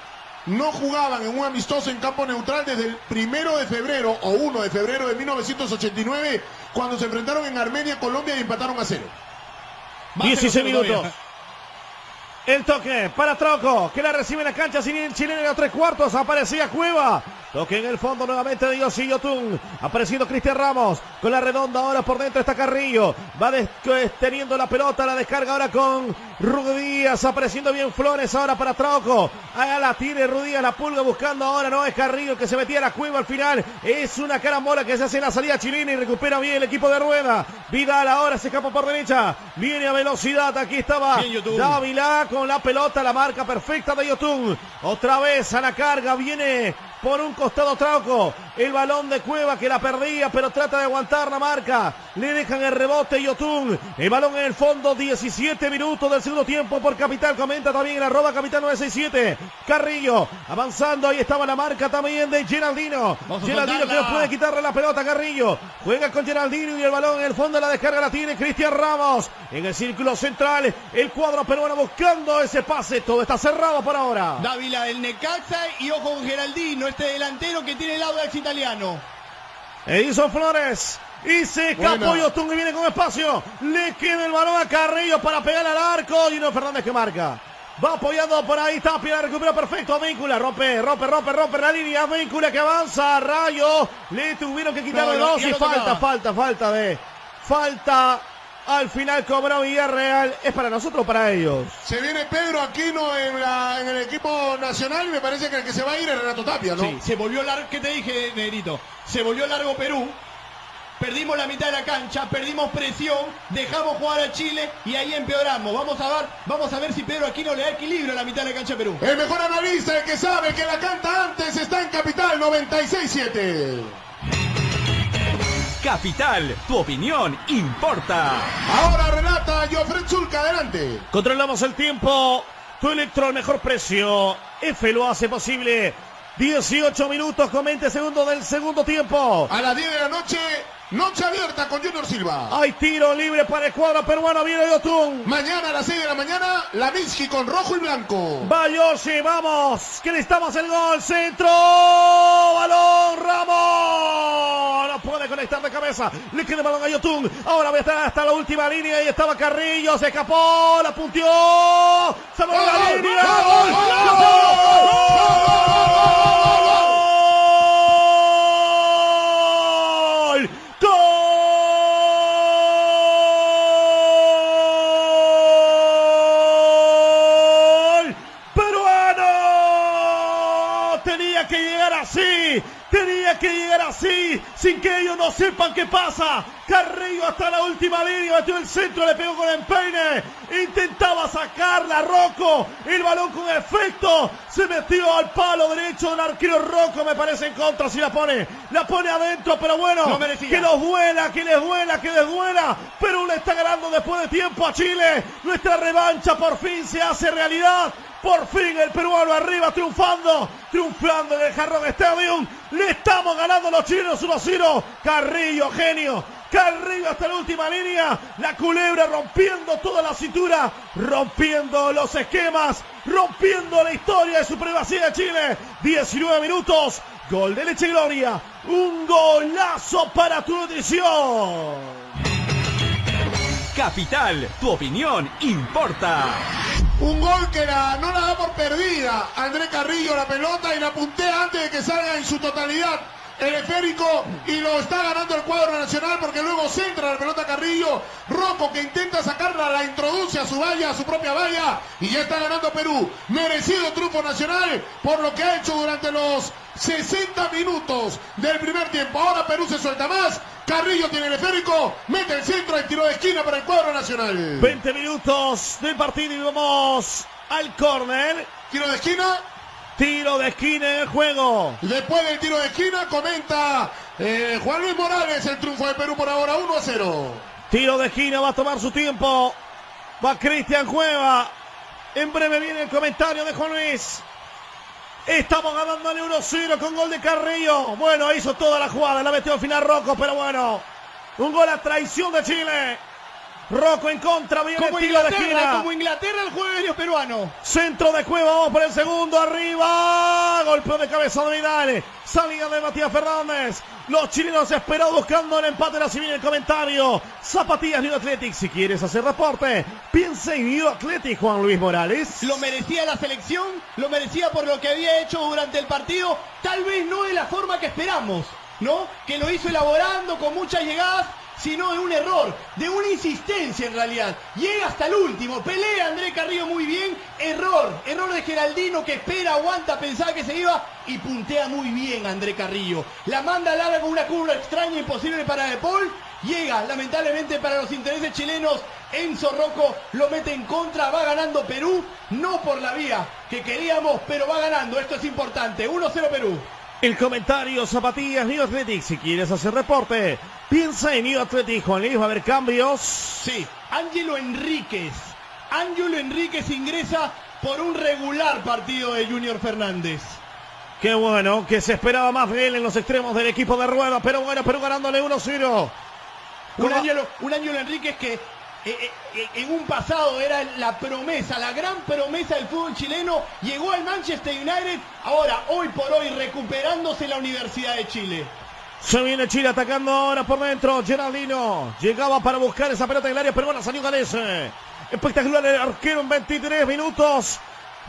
no jugaban en un amistoso en campo neutral desde el primero de febrero o 1 de febrero de 1989 cuando se enfrentaron en Armenia, Colombia y empataron a cero. Más 16 cero cero minutos. todavía. El toque para Troco, que la recibe en la cancha sin el chileno en los tres cuartos. Aparecía Cueva. Toque en el fondo nuevamente de Yossi Yotun. Apareciendo Cristian Ramos. Con la redonda ahora por dentro está Carrillo. Va teniendo la pelota. La descarga ahora con Rudy Díaz. Apareciendo bien Flores ahora para Troco. Allá la tiene Rudy Díaz. La pulga buscando ahora. No es Carrillo que se metía a la Cueva al final. Es una carambola que se hace en la salida chilena y recupera bien el equipo de Rueda. Vidal ahora se escapa por derecha. Viene a velocidad. Aquí estaba. Dávila con la pelota, la marca perfecta de Yotun. Otra vez a la carga, viene por un costado Trauco. El balón de Cueva que la perdía, pero trata de aguantar la marca. Le dejan el rebote Yotun. El balón en el fondo, 17 minutos del segundo tiempo por Capital. Comenta también en arroba Capital 967. Carrillo avanzando. Ahí estaba la marca también de Geraldino. Geraldino que no puede quitarle la pelota Carrillo. Juega con Geraldino y el balón en el fondo de la descarga la tiene Cristian Ramos. En el círculo central, el cuadro peruano buscando ese pase. Todo está cerrado por ahora. Dávila del Necaxa y ojo con Geraldino este delantero que tiene el Audax italiano. Edison Flores. Y se escapó Yotun y viene con espacio. Le queda el balón a Carrillo para pegar al arco. Gino Fernández que marca. Va apoyando por ahí. Tapia recupera perfecto. Víncula. Rompe, rompe, rompe, rompe la línea. Víncula que avanza. Rayo. Le tuvieron que quitarle no, dos. Y falta, falta, falta de. Falta al final cobró Villarreal. ¿Es para nosotros o para ellos? Se viene Pedro Aquino en, en el equipo nacional y me parece que el que se va a ir es Renato Tapia, ¿no? Sí, se volvió largo. ¿Qué te dije, Negrito? Se volvió largo Perú. Perdimos la mitad de la cancha, perdimos presión, dejamos jugar a Chile y ahí empeoramos. Vamos a ver, vamos a ver si Pedro Aquino le da equilibrio a la mitad de la cancha a Perú. El mejor analista, el que sabe que la canta antes, está en Capital 96-7. Capital, tu opinión importa. Ahora Renata Jofred Zulca, adelante. Controlamos el tiempo. Tu Electro al mejor precio. F lo hace posible. 18 minutos con 20 segundos del segundo tiempo. A las 10 de la noche, Noche abierta con Junior Silva. Hay tiro libre para el cuadro peruano. Viene Yotun. Mañana a las 6 de la mañana, la Minsky con rojo y blanco. Bayoshi, vamos. Que necesitamos el gol. Centro. Balón. Ramos. No puede conectar de cabeza. Le queda el balón a Yotun. Ahora va a estar hasta la última línea. Ahí estaba Carrillo. Se escapó. La punteó. Se va la línea. ¡Gol! Que llegar así, sin que ellos no sepan qué pasa. Carrillo hasta la última línea, metió el centro, le pegó con el empeine. Intentaba sacarla Rocco. El balón con efecto se metió al palo derecho del arquero Rocco, me parece en contra. Si la pone, la pone adentro, pero bueno, que los vuela, que les vuela, que les vuela. Perú le está ganando después de tiempo a Chile. Nuestra revancha por fin se hace realidad. Por fin el peruano arriba triunfando, triunfando en el Jarrón Stadium. Le estamos ganando los chinos 1-0. Carrillo, genio. Carrillo hasta la última línea. La culebra rompiendo toda la cintura, rompiendo los esquemas, rompiendo la historia de supremacía de Chile. 19 minutos. Gol de Leche Gloria. Un golazo para tu nutrición. Capital, tu opinión importa. Un gol que no la da por perdida. André Carrillo la pelota y la puntea antes de que salga en su totalidad el esférico y lo está ganando el cuadro nacional porque luego centra la pelota Carrillo. Rocco que intenta sacarla, la introduce a su valla, a su propia valla y ya está ganando Perú. Merecido triunfo nacional por lo que ha hecho durante los 60 minutos del primer tiempo. Ahora Perú se suelta más. Carrillo tiene el esférico, mete el centro y tiro de esquina para el cuadro nacional. 20 minutos del partido y vamos al córner. Tiro de esquina. Tiro de esquina en el juego. Después del tiro de esquina comenta eh, Juan Luis Morales el triunfo de Perú por ahora 1 a 0. Tiro de esquina va a tomar su tiempo. Va Cristian Cueva. En breve viene el comentario de Juan Luis. Estamos ganándole 1-0 con gol de Carrillo. Bueno, hizo toda la jugada, la metió al final Rocco, pero bueno. Un gol a traición de Chile. Rocco en contra, viene como Inglaterra, Como Inglaterra el juego peruano. Centro de Cueva, vamos por el segundo, arriba. Golpeo de cabeza de Vidal. Salida de Matías Fernández. Los chilenos esperados buscando el empate. Si viene el comentario. Zapatillas New Athletic. Si quieres hacer reporte, piensa en New Athletic, Juan Luis Morales. Lo merecía la selección, lo merecía por lo que había hecho durante el partido. Tal vez no de la forma que esperamos, ¿no? Que lo hizo elaborando con muchas llegadas sino de un error, de una insistencia en realidad. Llega hasta el último, pelea André Carrillo muy bien, error, error de Geraldino que espera, aguanta, pensaba que se iba y puntea muy bien André Carrillo. La manda larga con una curva extraña, imposible para De Paul. Llega, lamentablemente para los intereses chilenos, Enzo Rocco lo mete en contra, va ganando Perú, no por la vía que queríamos, pero va ganando, esto es importante, 1-0 Perú. El comentario, zapatillas, New Athletic. Si quieres hacer reporte, piensa en New Athletic. Juan Luis, va a haber cambios. Sí, Ángelo Enríquez. Ángelo Enríquez ingresa por un regular partido de Junior Fernández. Qué bueno, que se esperaba más de él en los extremos del equipo de rueda. Pero bueno, pero ganándole 1-0. Un Ángelo, un Ángelo Enríquez que eh, eh, en un pasado era la promesa, la gran promesa del fútbol chileno, llegó al Manchester United, ahora, hoy por hoy, recuperándose la Universidad de Chile. Se viene Chile atacando ahora por dentro. Geraldino llegaba para buscar esa pelota en el área, pero bueno, salió Galese. Espectacular el arquero en 23 minutos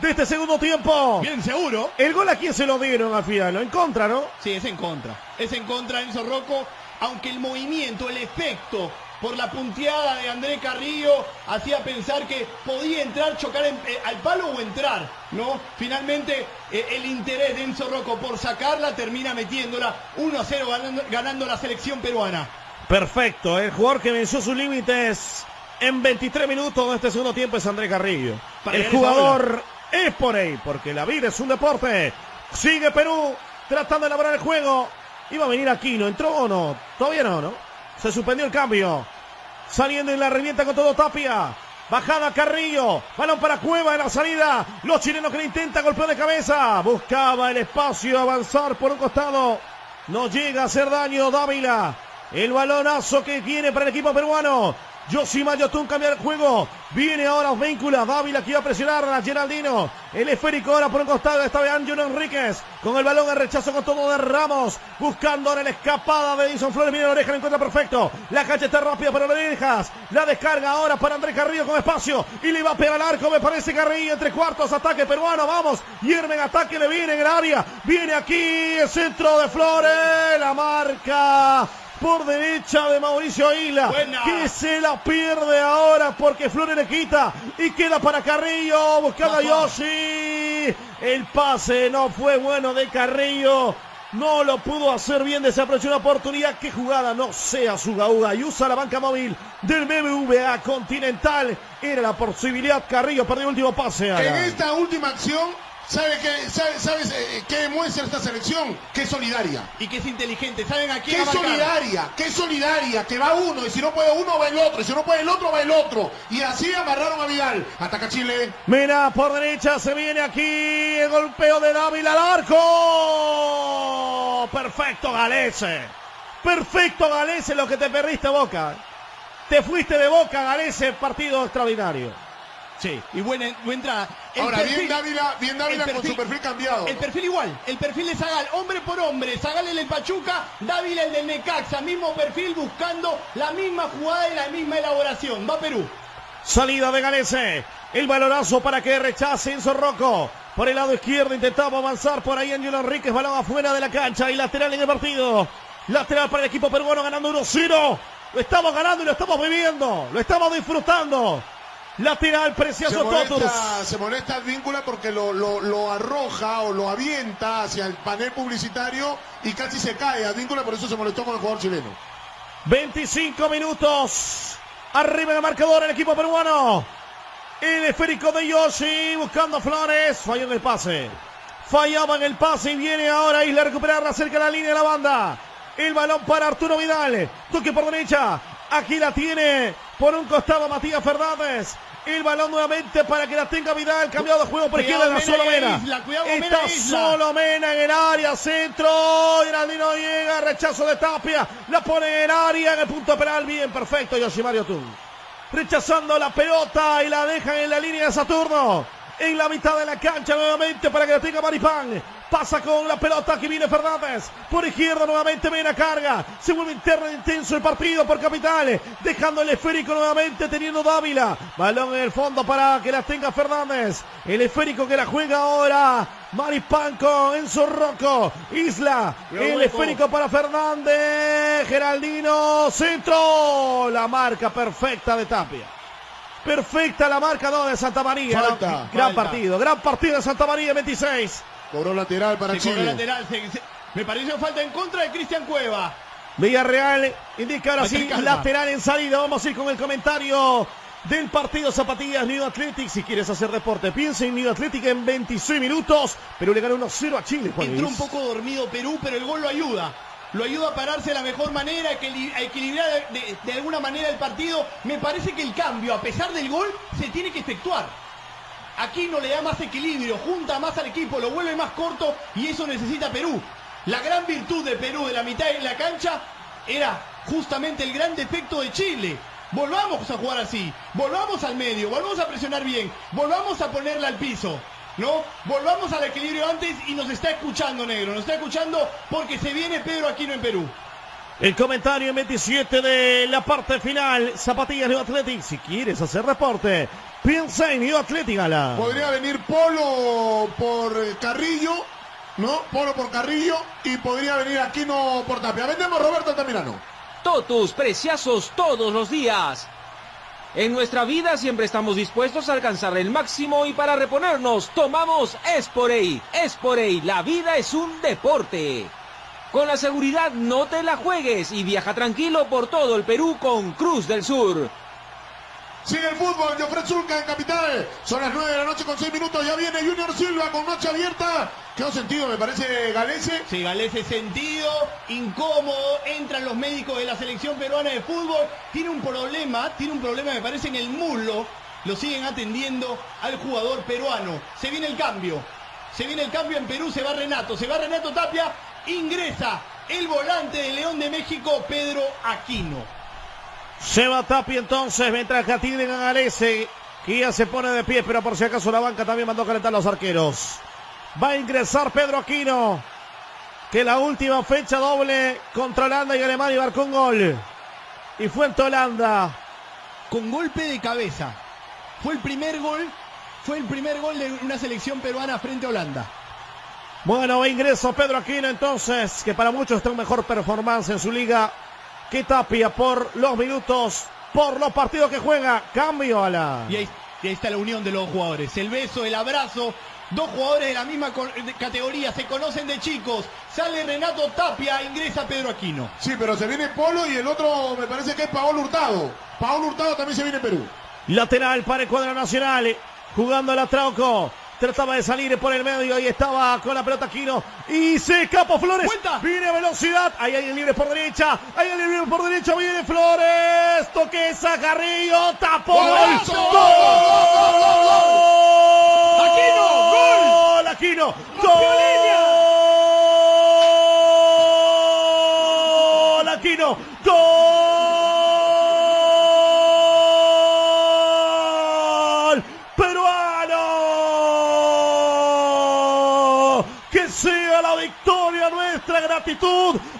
de este segundo tiempo. Bien seguro. ¿El gol a quién se lo dieron al final? En contra, ¿no? Sí, es en contra. Es en contra Enzo Rocco, aunque el movimiento, el efecto por la punteada de André Carrillo hacía pensar que podía entrar, chocar eh, al palo o entrar, ¿no? Finalmente eh, el interés de Enzo Rocco por sacarla termina metiéndola 1 a 0 ganando, la selección peruana. Perfecto, el jugador que venció sus límites en 23 minutos de este segundo tiempo es André Carrillo. el jugador es por ahí, porque la vida es un deporte. Sigue Perú tratando de elaborar el juego. Iba a venir aquí, ¿no entró o no? Todavía no, ¿no? Se suspendió el cambio. Saliendo en la revienta con todo Tapia. Bajada Carrillo. Balón para Cueva en la salida. Los chilenos que le intentan golpear de cabeza. Buscaba el espacio, avanzar por un costado. No llega a hacer daño Dávila. El balonazo que tiene para el equipo peruano. Yoshima Yotun cambia el juego. Viene ahora Víncula. Dávila que iba a presionar a Geraldino. El esférico ahora por un costado. Esta vez Ángelo Enríquez. Con el balón de rechazo con todo de Ramos. Buscando ahora la escapada de Edison Flores. Viene la oreja, lo encuentra perfecto. La cancha está rápida para orejas. La descarga ahora para Andrés Carrillo con espacio. Y le va a pegar al arco. Me parece Carrillo entre cuartos. Ataque peruano. Vamos. Hiermen ataque. Le viene en el área. Viene aquí el centro de Flores. La marca por derecha de Mauricio Isla, que se la pierde ahora porque Flores le quita y queda para Carrillo, buscando a Yoshi. El pase no fue bueno de Carrillo. No lo pudo hacer bien, desaprovechó una oportunidad. Qué jugada no sea su gauga y usa la banca móvil del BBVA Continental. Era la posibilidad. Carrillo perdió el último pase. En esta última acción ¿Sabe qué, sabes eh, qué demuestra esta selección? Que es solidaria. Y que es inteligente. ¿Saben aquí Que es solidaria, que es solidaria, que va uno y si no puede uno va el otro, y si no puede el otro va el otro. Y así amarraron a Vidal. Ataca Chile. Mira, por derecha se viene aquí el golpeo de Dávila al arco. Perfecto, Galese. Perfecto, Galese, lo que te perdiste, Boca. Te fuiste de Boca, Galese, partido extraordinario. Sí, y buena, entrada. Ahora, bien Dávila, bien Dávila con su perfil cambiado. El perfil igual, el perfil de Zagal, hombre por hombre. Zagal el del Pachuca, Dávila el del Necaxa, mismo perfil buscando la misma jugada y la misma elaboración. Va Perú. Salida de Galese. El balonazo para que rechace Enzo Rocco. Por el lado izquierdo intentaba avanzar por ahí Angelo Enríquez. Balón afuera de la cancha y lateral en el partido. Lateral para el equipo peruano ganando 1-0. Lo estamos ganando y lo estamos viviendo. Lo estamos disfrutando. Lateral, precioso se molesta, Se molesta el vínculo porque lo, lo, arroja o lo avienta hacia el panel publicitario y casi se cae a vínculo, por eso se molestó con el jugador chileno. 25 minutos. Arriba el marcador el equipo peruano. El esférico de Yoshi buscando Flores. Falló en el pase. Fallaba en el pase y viene ahora Isla a recuperarla cerca de la línea de la banda. El balón para Arturo Vidal. Toque por derecha. Aquí la tiene por un costado Matías Fernández. El balón nuevamente para que la tenga Vidal. Cambiado de juego por izquierda la solo Mena. Está solo Mena en el área. Centro. Geraldino llega. Rechazo de Tapia. La pone en el área. En el punto penal. Bien, perfecto. Yoshimario Tun. Rechazando la pelota y la dejan en la línea de Saturno en la mitad de la cancha nuevamente para que la tenga Maripán. Pasa con la pelota que viene Fernández. Por izquierda nuevamente Mena carga. Se vuelve interno intenso el partido por Capital. Dejando el esférico nuevamente teniendo Dávila. Balón en el fondo para que la tenga Fernández. El esférico que la juega ahora. Maripán con Enzo Rocco. Isla. El esférico para Fernández. Geraldino. Centro. La marca perfecta de Tapia. Perfecta la marca 2 de Santa María. gran partido, gran partido de Santa María 26. Cobró lateral para Chile. lateral. me pareció falta en contra de Cristian Cueva. Villarreal indica ahora sí lateral en salida. Vamos a ir con el comentario del partido Zapatillas New Athletic. Si quieres hacer deporte, piensa en New Athletic en 26 minutos. Perú le ganó 1-0 a Chile. Juan Entró Luis. un poco dormido Perú, pero el gol lo ayuda. Lo ayuda a pararse de la mejor manera, a equili- a equilibrar de, de- de alguna manera el partido. Me parece que el cambio, a pesar del gol, se tiene que efectuar. Aquí no le da más equilibrio, junta más al equipo, lo vuelve más corto y eso necesita Perú. La gran virtud de Perú de la mitad de la cancha era justamente el gran defecto de Chile. Volvamos a jugar así, volvamos al medio, volvamos a presionar bien, volvamos a ponerla al piso. ¿No? Volvamos al equilibrio antes y nos está escuchando, negro. Nos está escuchando porque se viene Pedro Aquino en Perú. El comentario en 27 de la parte final. Zapatillas New Athletic. Si quieres hacer deporte, piensa en New Athletic, Ala. Podría venir Polo por Carrillo, ¿no? Polo por Carrillo y podría venir Aquino por Tapia. Vendemos Roberto Altamirano. Totus, preciazos todos los días. En nuestra vida siempre estamos dispuestos a alcanzar el máximo y para reponernos tomamos Esporey. Esporey, la vida es un deporte. Con la seguridad no te la juegues y viaja tranquilo por todo el Perú con Cruz del Sur. Sigue el fútbol, Jofre Zulca en Capital. Son las 9 de la noche con 6 minutos. Ya viene Junior Silva con noche abierta. Quedó sentido, me parece, Galese. Se ese sentido, incómodo, entran los médicos de la selección peruana de fútbol, tiene un problema, tiene un problema me parece en el muslo, lo siguen atendiendo al jugador peruano. Se viene el cambio, se viene el cambio en Perú, se va Renato, se va Renato Tapia, ingresa el volante de León de México, Pedro Aquino. Se va Tapi entonces, mientras que atienden a Galese, que ya se pone de pie, pero por si acaso la banca también mandó a calentar los arqueros. Va a ingresar Pedro Aquino, que la última fecha doble contra Holanda y Alemania marcó un gol. Y fue en Holanda. Con golpe de cabeza. Fue el primer gol, fue el primer gol de una selección peruana frente a Holanda. Bueno, va ingreso Pedro Aquino entonces, que para muchos está en mejor performance en su liga que Tapia por los minutos, por los partidos que juega. Cambio a la... Y ahí, y ahí está la unión de los jugadores. El beso, el abrazo. Dos jugadores de la misma categoría se conocen de chicos. Sale Renato Tapia, ingresa Pedro Aquino. Sí, pero se viene Polo y el otro me parece que es Paolo Hurtado. Paolo Hurtado también se viene en Perú. Lateral para el cuadro nacional. Jugando la Trauco. Trataba de salir por el medio y estaba con la pelota Aquino. Y se escapa Flores. Viene velocidad. Hay alguien libre por derecha. Hay alguien libre por derecha. Viene Flores. Toqueza Carrillo. Tapó. ¡Golazo! ¡Gol! ¡Gol, gol, gol, gol, gol! Aquino. ¡Gol! Aquino. ¡Gol!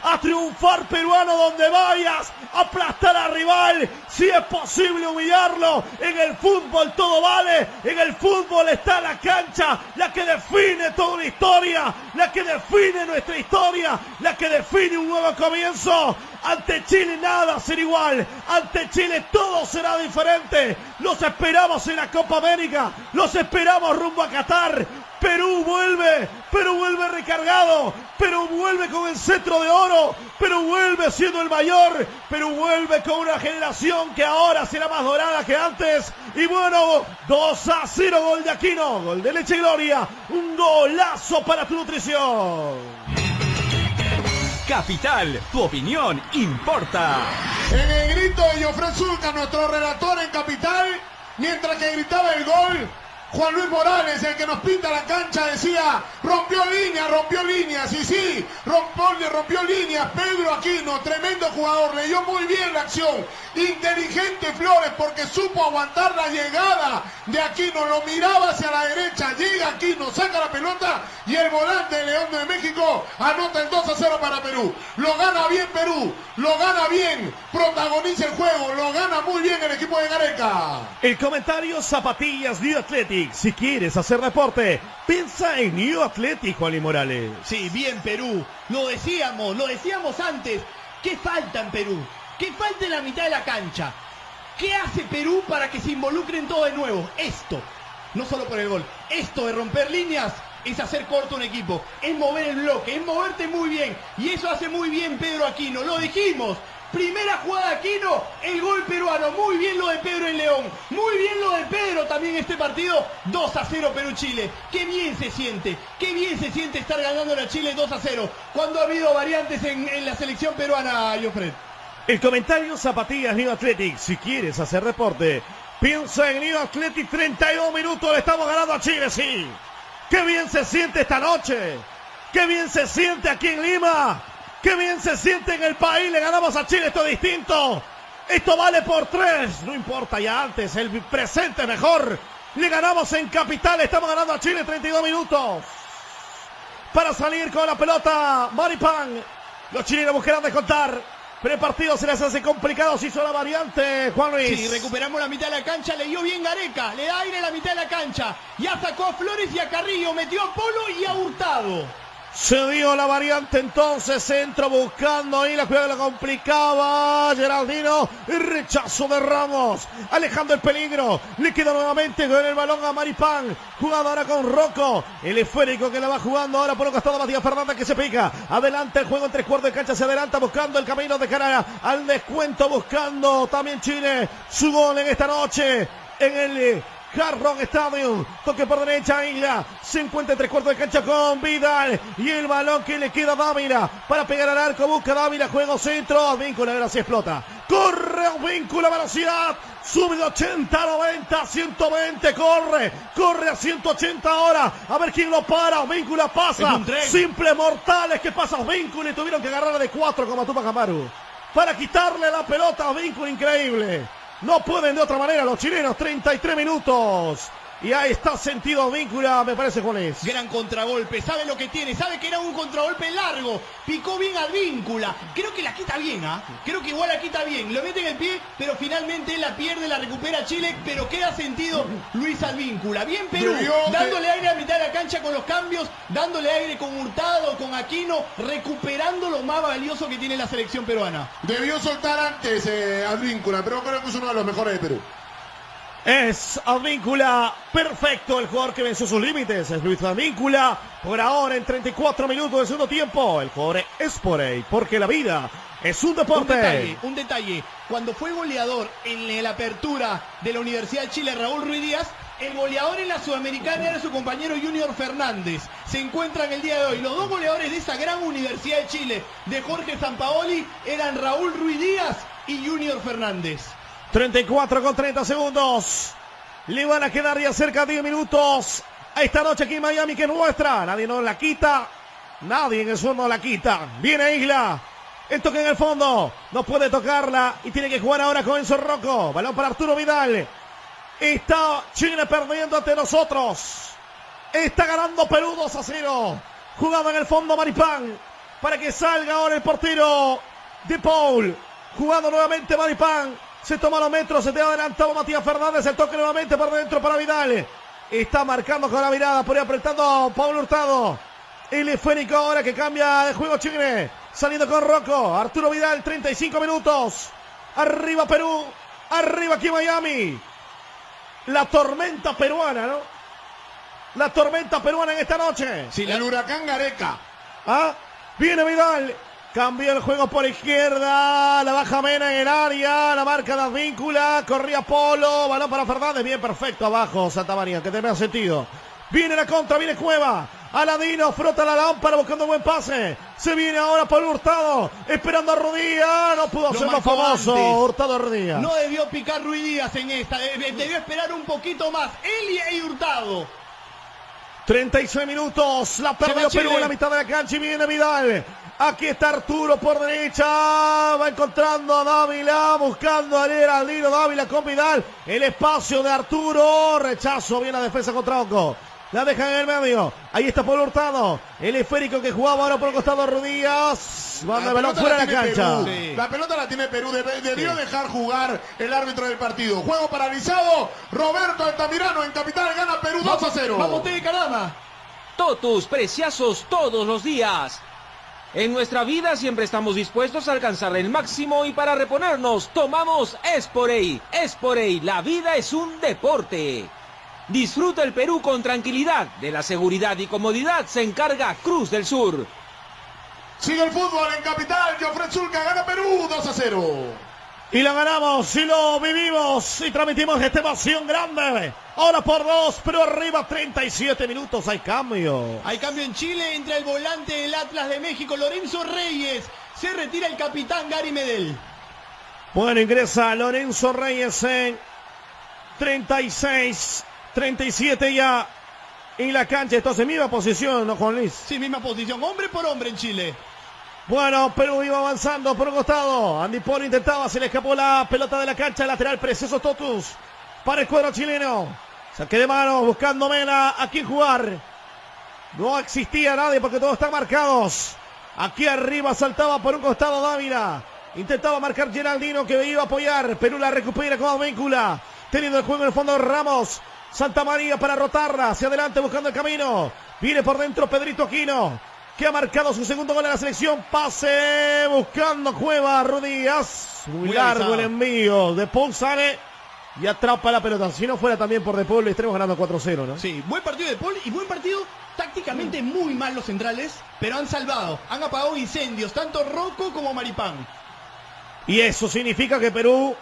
A triunfar peruano donde vayas, aplastar al rival, si es posible humillarlo. En el fútbol todo vale, en el fútbol está la cancha, la que define toda una historia, la que define nuestra historia, la que define un nuevo comienzo. Ante Chile nada será igual, ante Chile todo será diferente. Los esperamos en la Copa América, los esperamos rumbo a Qatar. Perú vuelve, Perú vuelve recargado, Perú vuelve con el cetro de oro, Perú vuelve siendo el mayor, Perú vuelve con una generación que ahora será más dorada que antes. Y bueno, 2 a 0 gol de Aquino, gol de Leche Gloria, un golazo para tu nutrición. Capital, tu opinión importa. En el grito de Jofre Zulca, nuestro relator en Capital, mientras que gritaba el gol, Juan Luis Morales, el que nos pinta la cancha, decía, rompió líneas, rompió líneas, y sí, rompió, rompió líneas, Pedro Aquino, tremendo jugador, leyó muy bien la acción, inteligente Flores, porque supo aguantar la llegada de Aquino, lo miraba hacia la derecha, llega Aquino, saca la pelota, y el volante de León de México anota el 2 a 0 para Perú. Lo gana bien Perú, lo gana bien, protagoniza el juego, lo gana muy bien el equipo de Gareca. El comentario Zapatillas New Si quieres hacer deporte, piensa en New Athletic, Juan y Morales. Sí, bien Perú. Lo decíamos, lo decíamos antes. ¿Qué falta en Perú? ¿Qué falta en la mitad de la cancha? ¿Qué hace Perú para que se involucren todo de nuevo? Esto. No solo por el gol. Esto de romper líneas es hacer corto un equipo. Es mover el bloque. Es moverte muy bien. Y eso hace muy bien Pedro Aquino. Lo dijimos. Primera jugada Aquino, el gol peruano. Muy bien lo de Pedro en León. Muy bien lo de Pedro también este partido. 2 a 0 Perú-Chile. Qué bien se siente. Qué bien se siente estar ganando a Chile 2 a 0. Cuando ha habido variantes en, en la selección peruana, Jofred. El comentario Zapatillas New Athletic. Si quieres hacer deporte, piensa en New Athletic. 32 minutos. Le estamos ganando a Chile, sí. Qué bien se siente esta noche. Qué bien se siente aquí en Lima. Qué bien se siente en el país. Le ganamos a Chile. Esto es distinto. Esto vale por tres. No importa ya antes. El presente mejor. Le ganamos en Capital. Estamos ganando a Chile 32 minutos. Para salir con la pelota. Maripán. Los chilenos buscarán descontar. Pero el partido se les hace complicado. Se hizo la variante, Juan Luis. Sí, recuperamos la mitad de la cancha. Le dio bien Gareca. Le da aire la mitad de la cancha. Ya sacó a Flores y a Carrillo. Metió a Polo y a Hurtado. Se dio la variante entonces, centro buscando ahí la jugada la complicaba Geraldino, rechazo de Ramos, alejando el peligro, le queda nuevamente con el balón a Maripán, jugando ahora con Rocco, el esférico que la va jugando ahora por un costado Matías Fernández que se pica, adelante el juego en tres cuartos de cancha, se adelanta buscando el camino de cara al descuento, buscando también Chile su gol en esta noche, en el Hard Rock Stadium. Toque por derecha, Isla. Se encuentra en tres cuartos de cancha con Vidal. Y el balón que le queda a Dávila. Para pegar al arco. Busca Dávila. Juego centro. Víncula. Ahora sí explota. Corre Víncula. Velocidad. Sube de 80 90, 120, corre, corre a 180 ahora, a ver quién lo para, Víncula pasa, simple mortales que pasa Víncula y tuvieron que agarrarle de cuatro como Tupac Amaru, para quitarle la pelota a Víncula, increíble. No pueden de otra manera los chilenos. 33 minutos. Y ahí está sentido víncula, me parece, Juan es. Gran contragolpe, sabe lo que tiene, sabe que era un contragolpe largo. Picó bien al víncula. Creo que la quita bien, ¿ah? Creo que igual la quita bien. Lo mete en el pie, pero finalmente la pierde, la recupera Chile, pero queda sentido Luis Alvíncula. Bien Perú, dándole aire a mitad de la cancha con los cambios, dándole aire con Hurtado, con Aquino, recuperando lo más valioso que tiene la selección peruana. Debió soltar antes eh, Alvíncula, pero creo que es uno de los mejores de Perú. Es Advíncula perfecto el jugador que venció sus límites. Es Luis Advíncula. Por ahora en 34 minutos de segundo tiempo. El jugador es por ahí. Porque la vida es un deporte. Un detalle, un detalle. Cuando fue goleador en la apertura de la Universidad de Chile, Raúl Ruiz Díaz, el goleador en la Sudamericana era su compañero Junior Fernández. Se encuentran el día de hoy. Los dos goleadores de esa gran Universidad de Chile, de Jorge Sampaoli, eran Raúl Ruiz Díaz y Junior Fernández. 34 con 30 segundos. Le van a quedar ya cerca de 10 minutos. A esta noche aquí en Miami que es nuestra. Nadie nos la quita. Nadie en el suelo la quita. Viene Isla. El toque en el fondo. No puede tocarla. Y tiene que jugar ahora con Enzo Rocco. Balón para Arturo Vidal. Está Chile perdiendo ante nosotros. Está ganando Perú 2 a 0. Jugado en el fondo Maripán. Para que salga ahora el portero de Paul. Jugando nuevamente Maripán. Se toma los metros, se te ha adelantado Matías Fernández. El toque nuevamente por dentro para Vidal. Está marcando con la mirada, por ahí apretando Pablo Hurtado. El esférico ahora que cambia de juego Chile. Saliendo con Rocco. Arturo Vidal, 35 minutos. Arriba Perú. Arriba aquí Miami. La tormenta peruana, ¿no? La tormenta peruana en esta noche. Sí, el huracán Gareca. Ah, viene Vidal. Cambia el juego por izquierda. La baja Mena en el área. La marca la víncula. Corría Polo. Balón para Fernández. Bien, perfecto abajo Santa María. Que te sentido. Viene la contra. Viene Cueva. Aladino frota la lámpara buscando un buen pase. Se viene ahora por Hurtado. Esperando a Rodríguez. No pudo hacerlo famoso. Hurtado Rodríguez. No debió picar Ruiz Díaz en esta. Debió esperar un poquito más. Él y Hurtado. 36 minutos. La perdió Perú en la mitad de la cancha y viene Vidal. Aquí está Arturo por derecha. Va encontrando a Dávila. Buscando a Geraldino Dávila con Vidal. El espacio de Arturo. Rechazo. Bien la defensa contra Oco. La deja en el medio. Ahí está Pablo Hurtado. El esférico que jugaba ahora por el costado Rodríguez. Manda el balón fuera de la cancha. La pelota la tiene Perú. Debió dejar jugar el árbitro del partido. Juego paralizado. Roberto Altamirano en capital gana Perú 2 a 0. Vamos, de Carama. Totus, preciazos todos los días. En nuestra vida siempre estamos dispuestos a alcanzar el máximo y para reponernos tomamos Esporey. Esporey, la vida es un deporte. Disfruta el Perú con tranquilidad. De la seguridad y comodidad se encarga Cruz del Sur. Sigue el fútbol en capital. Jofre Zulca gana Perú 2 a 0. Y lo ganamos y lo vivimos y transmitimos esta emoción grande. Ahora por dos, pero arriba 37 minutos. Hay cambio. Hay cambio en Chile. Entra el volante del Atlas de México, Lorenzo Reyes. Se retira el capitán Gary Medel. Bueno, ingresa Lorenzo Reyes en 36, 37 ya en la cancha. Entonces, misma posición, ¿no, Juan Luis? Sí, misma posición. Hombre por hombre en Chile. Bueno, Perú iba avanzando por un costado. Andy Polo intentaba, se le escapó la pelota de la cancha lateral. Precioso Totus para el cuadro chileno. Saque de mano, buscando Mena a quién jugar. No existía nadie porque todos están marcados. Aquí arriba saltaba por un costado Dávila. Intentaba marcar Geraldino que iba a apoyar. Perú la recupera con víncula. Teniendo el juego en el fondo Ramos. Santa María para rotarla. Hacia adelante buscando el camino. Viene por dentro Pedrito Aquino que ha marcado su segundo gol en la selección. Pase buscando Cueva Rodríguez. Muy, Muy largo avisado. el envío. De Paul sale y atrapa la pelota. Si no fuera también por De Paul, le estaremos ganando 4-0, ¿no? Sí, buen partido de Paul y buen partido tácticamente muy mal los centrales, pero han salvado, han apagado incendios, tanto Rocco como Maripán. Y eso significa que Perú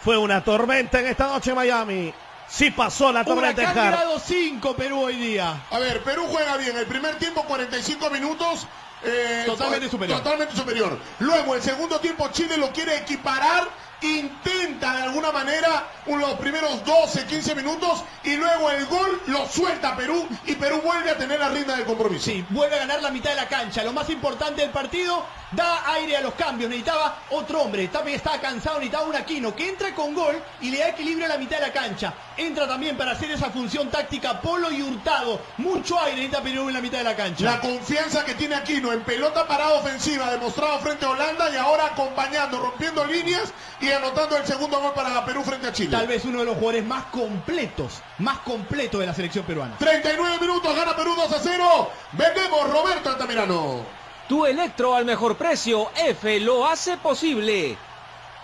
fue una tormenta en esta noche en Miami. Sí pasó la tormenta en Huracán grado 5 Perú hoy día. A ver, Perú juega bien. El primer tiempo, 45 minutos. eh, Totalmente superior. Totalmente superior. Luego, el segundo tiempo, Chile lo quiere equiparar. Intenta de alguna manera un- los primeros 12, 15 minutos. Y luego el gol lo suelta Perú. Y Perú vuelve a tener la rienda del compromiso. Sí, vuelve a ganar la mitad de la cancha. Lo más importante del partido, da aire a los cambios. Necesitaba otro hombre. También estaba cansado, necesitaba un Aquino que entra con gol y le da equilibrio a la mitad de la cancha. Entra también para hacer esa función táctica Polo y Hurtado. Mucho aire necesita Perú en la mitad de la cancha. La confianza que tiene Aquino en pelota parada ofensiva demostrado frente a Holanda y ahora acompañando, rompiendo líneas y anotando el segundo gol para Perú frente a Chile. Tal vez uno de los jugadores más completos, más completos de la selección peruana. 39 minutos, gana Perú 2 a 0. Vendemos Roberto Altamirano. Tu electro al mejor precio, F lo hace posible.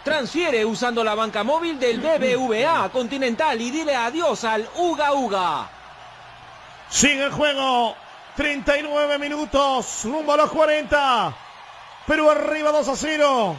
Transfiere usando la banca móvil del BBVA *laughs* Continental y dile adiós al Uga Uga. Sigue el juego. 39 minutos. Rumbo a los 40. Perú arriba 2 a 0.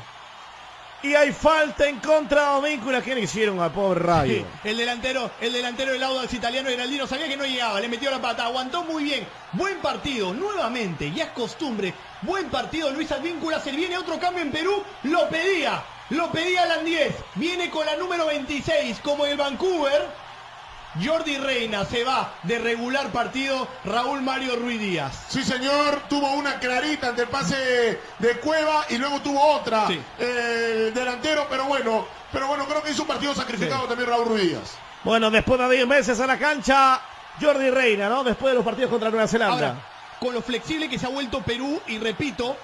Y hay falta en contra de Víncula. ¿Qué le hicieron al pobre Rayo? *laughs* El delantero, el delantero del Audax italiano Geraldino sabía que no llegaba, le metió la pata, aguantó muy bien. Buen partido, nuevamente, ya es costumbre. Buen partido Luis Advíncula, se viene otro cambio en Perú, lo pedía, lo pedía Landiez. Viene con la número 26 como el Vancouver. Jordi Reina se va de regular partido Raúl Mario Ruiz Díaz. Sí, señor, tuvo una clarita ante el pase de Cueva y luego tuvo otra Sí. el delantero, pero bueno, pero bueno, creo que hizo un partido sacrificado también Raúl Ruiz Díaz. Bueno, después de 10 meses a la cancha, Jordi Reina, ¿no? Después de los partidos contra Nueva Zelanda. Ahora, con lo flexible que se ha vuelto Perú, y repito,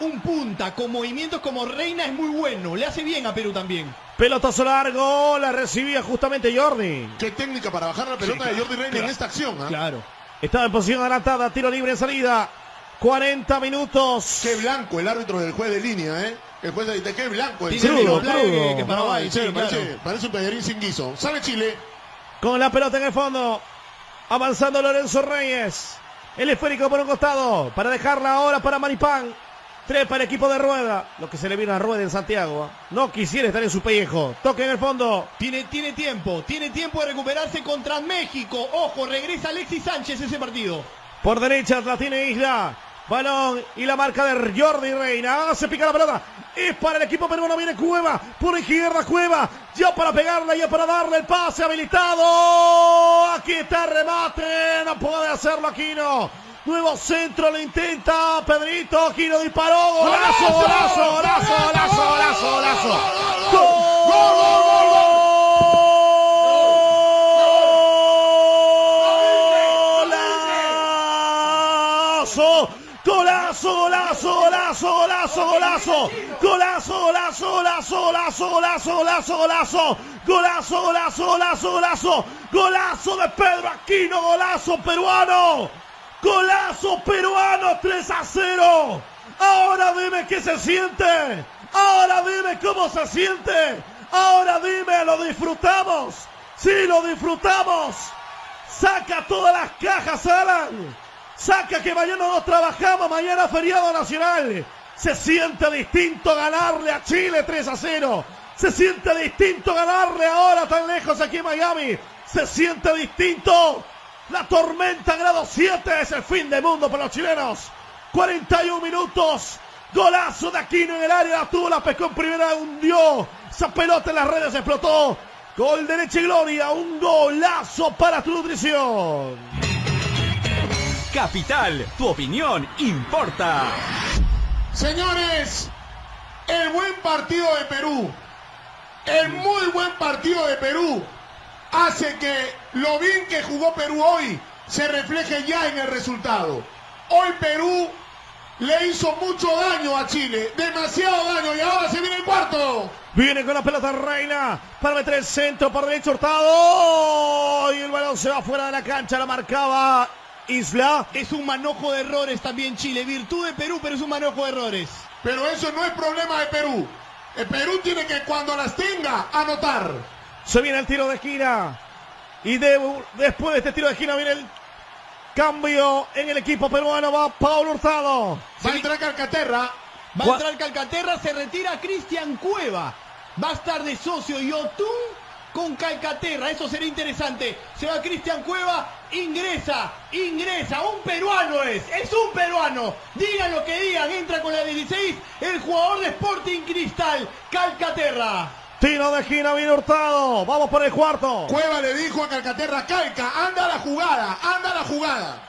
un punta con movimientos como Reina es muy bueno, le hace bien a Perú también. Pelotazo largo, la recibía justamente Jordi. Qué técnica para bajar la pelota Sí, de Jordi Reina claro. en esta acción. ¿ah? Claro. Estaba en posición adelantada, tiro libre en salida. 40 minutos. Qué blanco el árbitro del juez de línea, ¿eh? El juez de, de qué blanco. Tiene Crudo, que- No, sí, parece, claro. parece un pedarín sin guiso. Sale Chile. Con la pelota en el fondo. Avanzando Lorenzo Reyes. El esférico por un costado. Para dejarla ahora para Maripán. Tres para el equipo de Rueda. Lo que se le vino a Rueda en Santiago. ¿ah? No quisiera estar en su pellejo. Toque en el fondo. Tiene, tiene tiempo, tiene tiempo de recuperarse contra México. Ojo, regresa Alexis Sánchez ese partido. Por derecha la tiene Isla. Balón y la marca de Jordi Reina. Ah, se pica la pelota. Es para el equipo peruano. Viene Cueva. Por izquierda Cueva. Ya para pegarla, ya para darle el pase habilitado. Aquí está el remate. No puede hacerlo Aquino. Nuevo centro lo intenta Pedrito. Aquino disparó. Golazo, golazo, golazo, golazo, golazo, golazo. Golazo, golazo, golazo, golazo, golazo, golazo, golazo, golazo, golazo, golazo, golazo, golazo, golazo, golazo, golazo, golazo, golazo, golazo de Pedro Aquino, golazo peruano, golazo peruano, 3 a 0. Ahora dime qué se siente, ahora dime cómo se siente, ahora dime, lo disfrutamos, sí, lo disfrutamos. Saca todas las cajas, Alan. Saca que mañana no trabajamos, mañana feriado nacional. Se siente distinto ganarle a Chile 3 a 0. Se siente distinto ganarle ahora tan lejos aquí en Miami. Se siente distinto. La tormenta grado 7 es el fin del mundo para los chilenos. 41 minutos. Golazo de Aquino en el área. La tuvo, la pescó en primera, hundió. Esa pelota en las redes explotó. Gol de leche y gloria. Un golazo para tu nutrición. Capital, tu opinión importa. Señores, el buen partido de Perú, el muy buen partido de Perú, hace que lo bien que jugó Perú hoy se refleje ya en el resultado. Hoy Perú le hizo mucho daño a Chile, demasiado daño y ahora se viene el cuarto. Viene con la pelota Reina para meter el centro por derecho Hurtado. Y el balón se va fuera de la cancha, la marcaba Isla. Es un manojo de errores también Chile. Virtud de Perú, pero es un manojo de errores. Pero eso no es problema de Perú. El Perú tiene que cuando las tenga anotar. Se viene el tiro de esquina. Y de- después de este tiro de esquina viene el cambio en el equipo peruano. Va Pablo Hurtado. Va a entrar Calcaterra. Va a entrar Calcaterra, se retira Cristian Cueva. Va a estar de socio Yotun con Calcaterra. Eso será interesante. Se va Cristian Cueva, ingresa, ingresa. Un peruano es, es un peruano. Digan lo que digan, entra con la 16 el jugador de Sporting Cristal, Calcaterra. Tiro de esquina viene Hurtado. Vamos por el cuarto. Cueva le dijo a Calcaterra, Calca, anda la jugada, anda la jugada.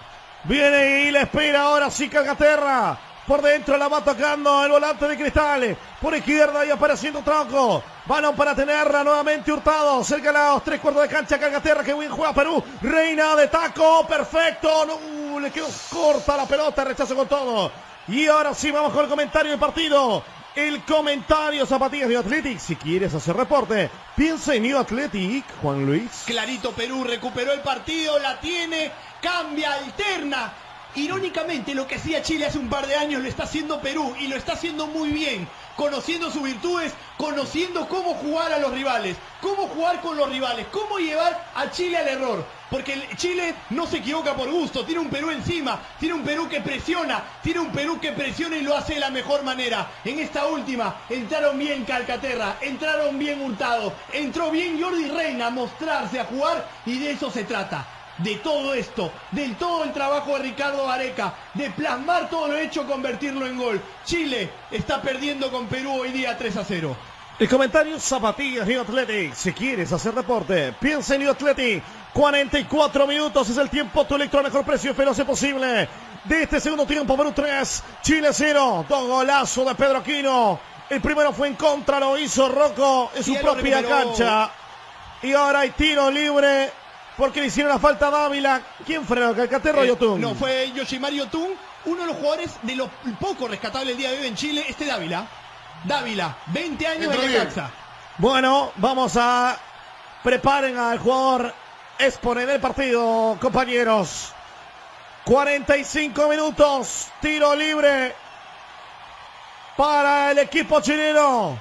Viene y le espera ahora sí Calcaterra. Por dentro la va tocando el volante de Cristal. Por izquierda y apareciendo Tronco. Balón para tenerla nuevamente Hurtado. Cerca de los tres cuartos de cancha Calcaterra. Que bien juega Perú. Reina de taco. Perfecto. No, le quedó corta la pelota. Rechazo con todo. Y ahora sí vamos con el comentario del partido. El comentario Zapatillas New Athletic. Si quieres hacer reporte, piensa en New Athletic, Juan Luis. Clarito Perú recuperó el partido, la tiene, cambia, alterna. Irónicamente, lo que hacía Chile hace un par de años lo está haciendo Perú y lo está haciendo muy bien, conociendo sus virtudes, conociendo cómo jugar a los rivales, cómo jugar con los rivales, cómo llevar a Chile al error. Porque Chile no se equivoca por gusto, tiene un Perú encima, tiene un Perú que presiona, tiene un Perú que presiona y lo hace de la mejor manera. En esta última entraron bien Calcaterra, entraron bien Hurtado, entró bien Jordi Reina a mostrarse, a jugar y de eso se trata. De todo esto, del todo el trabajo de Ricardo Areca, de plasmar todo lo hecho, convertirlo en gol. Chile está perdiendo con Perú hoy día 3 a 0. El comentario Zapatillas New Athletic. Si quieres hacer deporte, piensa en New Athletic. 44 minutos es el tiempo. Tu electro al mejor precio veloz posible. De este segundo tiempo, Perú 3, Chile 0. Dos golazos de Pedro Aquino. El primero fue en contra, lo hizo Rocco en su propia cancha. Y ahora hay tiro libre porque le hicieron la falta a Dávila. ¿Quién frenó? ¿Calcaterra o Eh, Yotun? No, fue Yoshimari Yotun, uno de los jugadores de los poco rescatables el día de hoy en Chile, este Dávila. Dávila, 20 años Entró de. Necaxa. Bueno, vamos a preparen al jugador exponer el partido, compañeros. 45 minutos, tiro libre para el equipo chileno.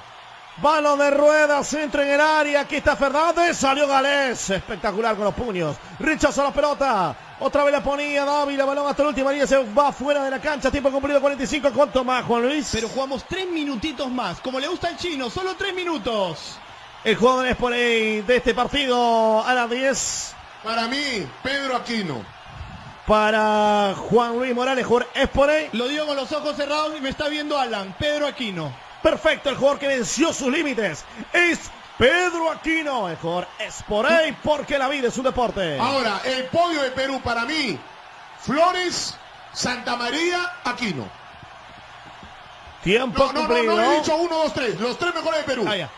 Balón de ruedas, centro en el área. Aquí está Fernández. Salió Galés. Espectacular con los puños. Rechaza la pelota. Otra vez la ponía Dávila. Balón hasta la última línea. Se va fuera de la cancha. Tiempo cumplido 45. ¿Cuánto más, Juan Luis? Pero jugamos tres minutitos más, como le gusta al chino, solo tres minutos. El jugador es por ahí de este partido a las 10 Para mí, Pedro Aquino. para Juan Luis Morales. Jugador es por ahí. Lo digo con los ojos cerrados y me está viendo Alan, Pedro Aquino. Perfecto, el jugador que venció sus límites es Pedro Aquino. El jugador es por ahí porque la vida es un deporte. Ahora, el podio de Perú para mí, Flores, Santa María, Aquino. Tiempo No, no, no, cumplido. no he dicho uno, dos, tres. Los tres mejores de Perú. Ah, ya.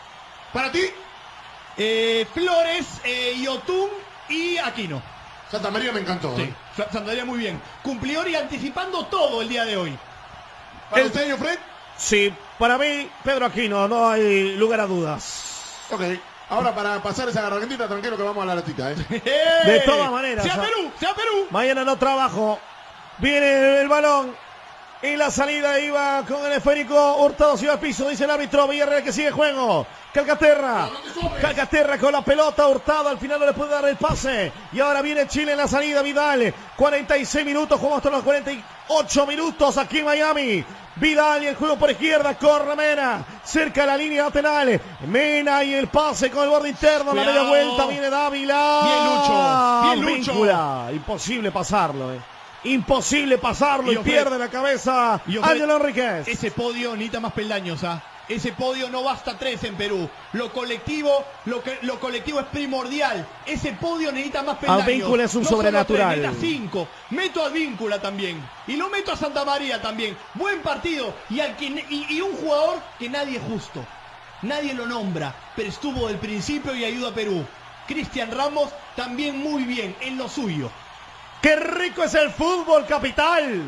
Para ti, Eh, Flores, eh, Yotun y Aquino. Santa María me encantó. Sí, ¿eh? Sa- Santander muy bien. Cumplidor y anticipando todo el día de hoy. Para El- usted, Fred. Sí, para mí, Pedro Aquino, no hay lugar a dudas. Ok. Ahora para pasar esa gargantita, tranquilo que vamos a la latita, ¿eh? *laughs* De todas maneras, ¡Sea o sea- Perú! ¡Sea Perú! Mañana no trabajo. Viene el balón. Y la salida iba con el esférico. Hurtado se iba al piso. Dice el árbitro Villarreal que sigue juego. Calcaterra. Calcaterra con la pelota. Hurtado al final no le puede dar el pase. Y ahora viene Chile en la salida. Vidal. 46 minutos. Jugamos hasta los 48 minutos aquí en Miami. Vidal y el juego por izquierda. Corre Mena. Cerca de la línea lateral. Mena y el pase con el borde interno. La media Cuidado. vuelta. Viene Dávila. Bien, Lucho. Bien, Lucho. Víncula. Imposible pasarlo. eh. Imposible pasarlo. Y pierde la cabeza. y Ofre- Ángelo Enríquez. Ese podio necesita más peldaños, ¿ah? Ese podio no basta tres en Perú. Lo colectivo, lo que lo colectivo es primordial. Ese podio necesita más peldaños. Advíncula es un No sobrenatural. tres, cinco. Meto a Advíncula también. Y lo meto a Santa María también. Buen partido. Y, al que, y, y un jugador que nadie es justo. Nadie lo nombra, pero estuvo del principio y ayuda a Perú. Cristian Ramos también muy bien en lo suyo. ¡Qué rico es el fútbol, capital!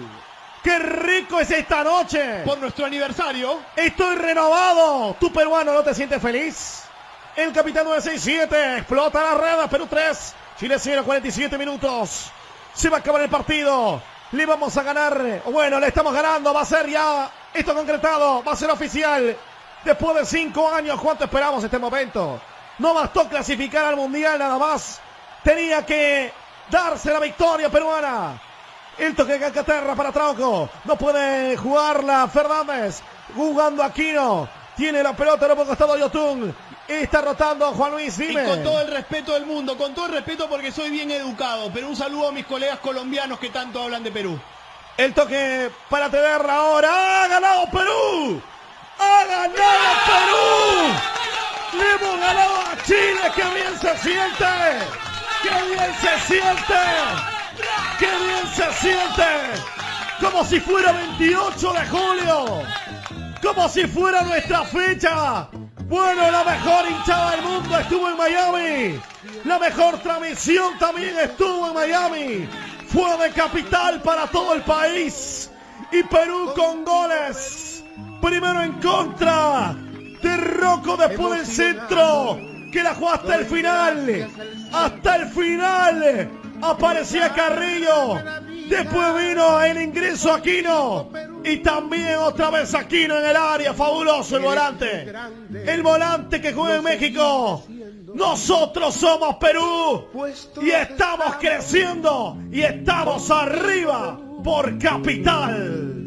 ¡Qué rico es esta noche! Por nuestro aniversario, Estoy renovado. ¿Tú peruano no te sientes feliz? El capitán 967 explota la red. Perú 3. Chile 0, 47 minutos. Se va a acabar el partido. Le vamos a ganar. Bueno, le estamos ganando. Va a ser ya esto concretado. Va a ser oficial. Después de cinco años, ¿cuánto esperamos este momento? No bastó clasificar al mundial nada más. Tenía que darse la victoria peruana. El toque de Calcaterra para Trauco. No puede jugarla Fernández. Jugando Aquino. Tiene la pelota en el costado Yotun. Está rotando Juan Luis. Dime. Y con todo el respeto del mundo, con todo el respeto porque soy bien educado, pero un saludo a mis colegas colombianos que tanto hablan de Perú. El toque para tenerla ahora. ¡Ha ganado Perú! ¡Ha ganado Perú! ¡Le hemos ganado a Chile! ¡Qué bien se siente! ¡Qué bien se siente! ¡Qué bien se siente! Como si fuera 28 de julio. Como si fuera nuestra fecha. Bueno, la mejor hinchada del mundo estuvo en Miami. La mejor transmisión también estuvo en Miami. Fue de capital para todo el país. Y Perú con goles. Primero en contra de Rocco después del centro. Que la jugó hasta el final. Hasta el final. Aparecía Carrillo. Después vino el ingreso Aquino. Y también otra vez Aquino en el área. Fabuloso el volante. El volante que juega en México. Nosotros somos Perú. Y estamos creciendo. Y estamos arriba por capital.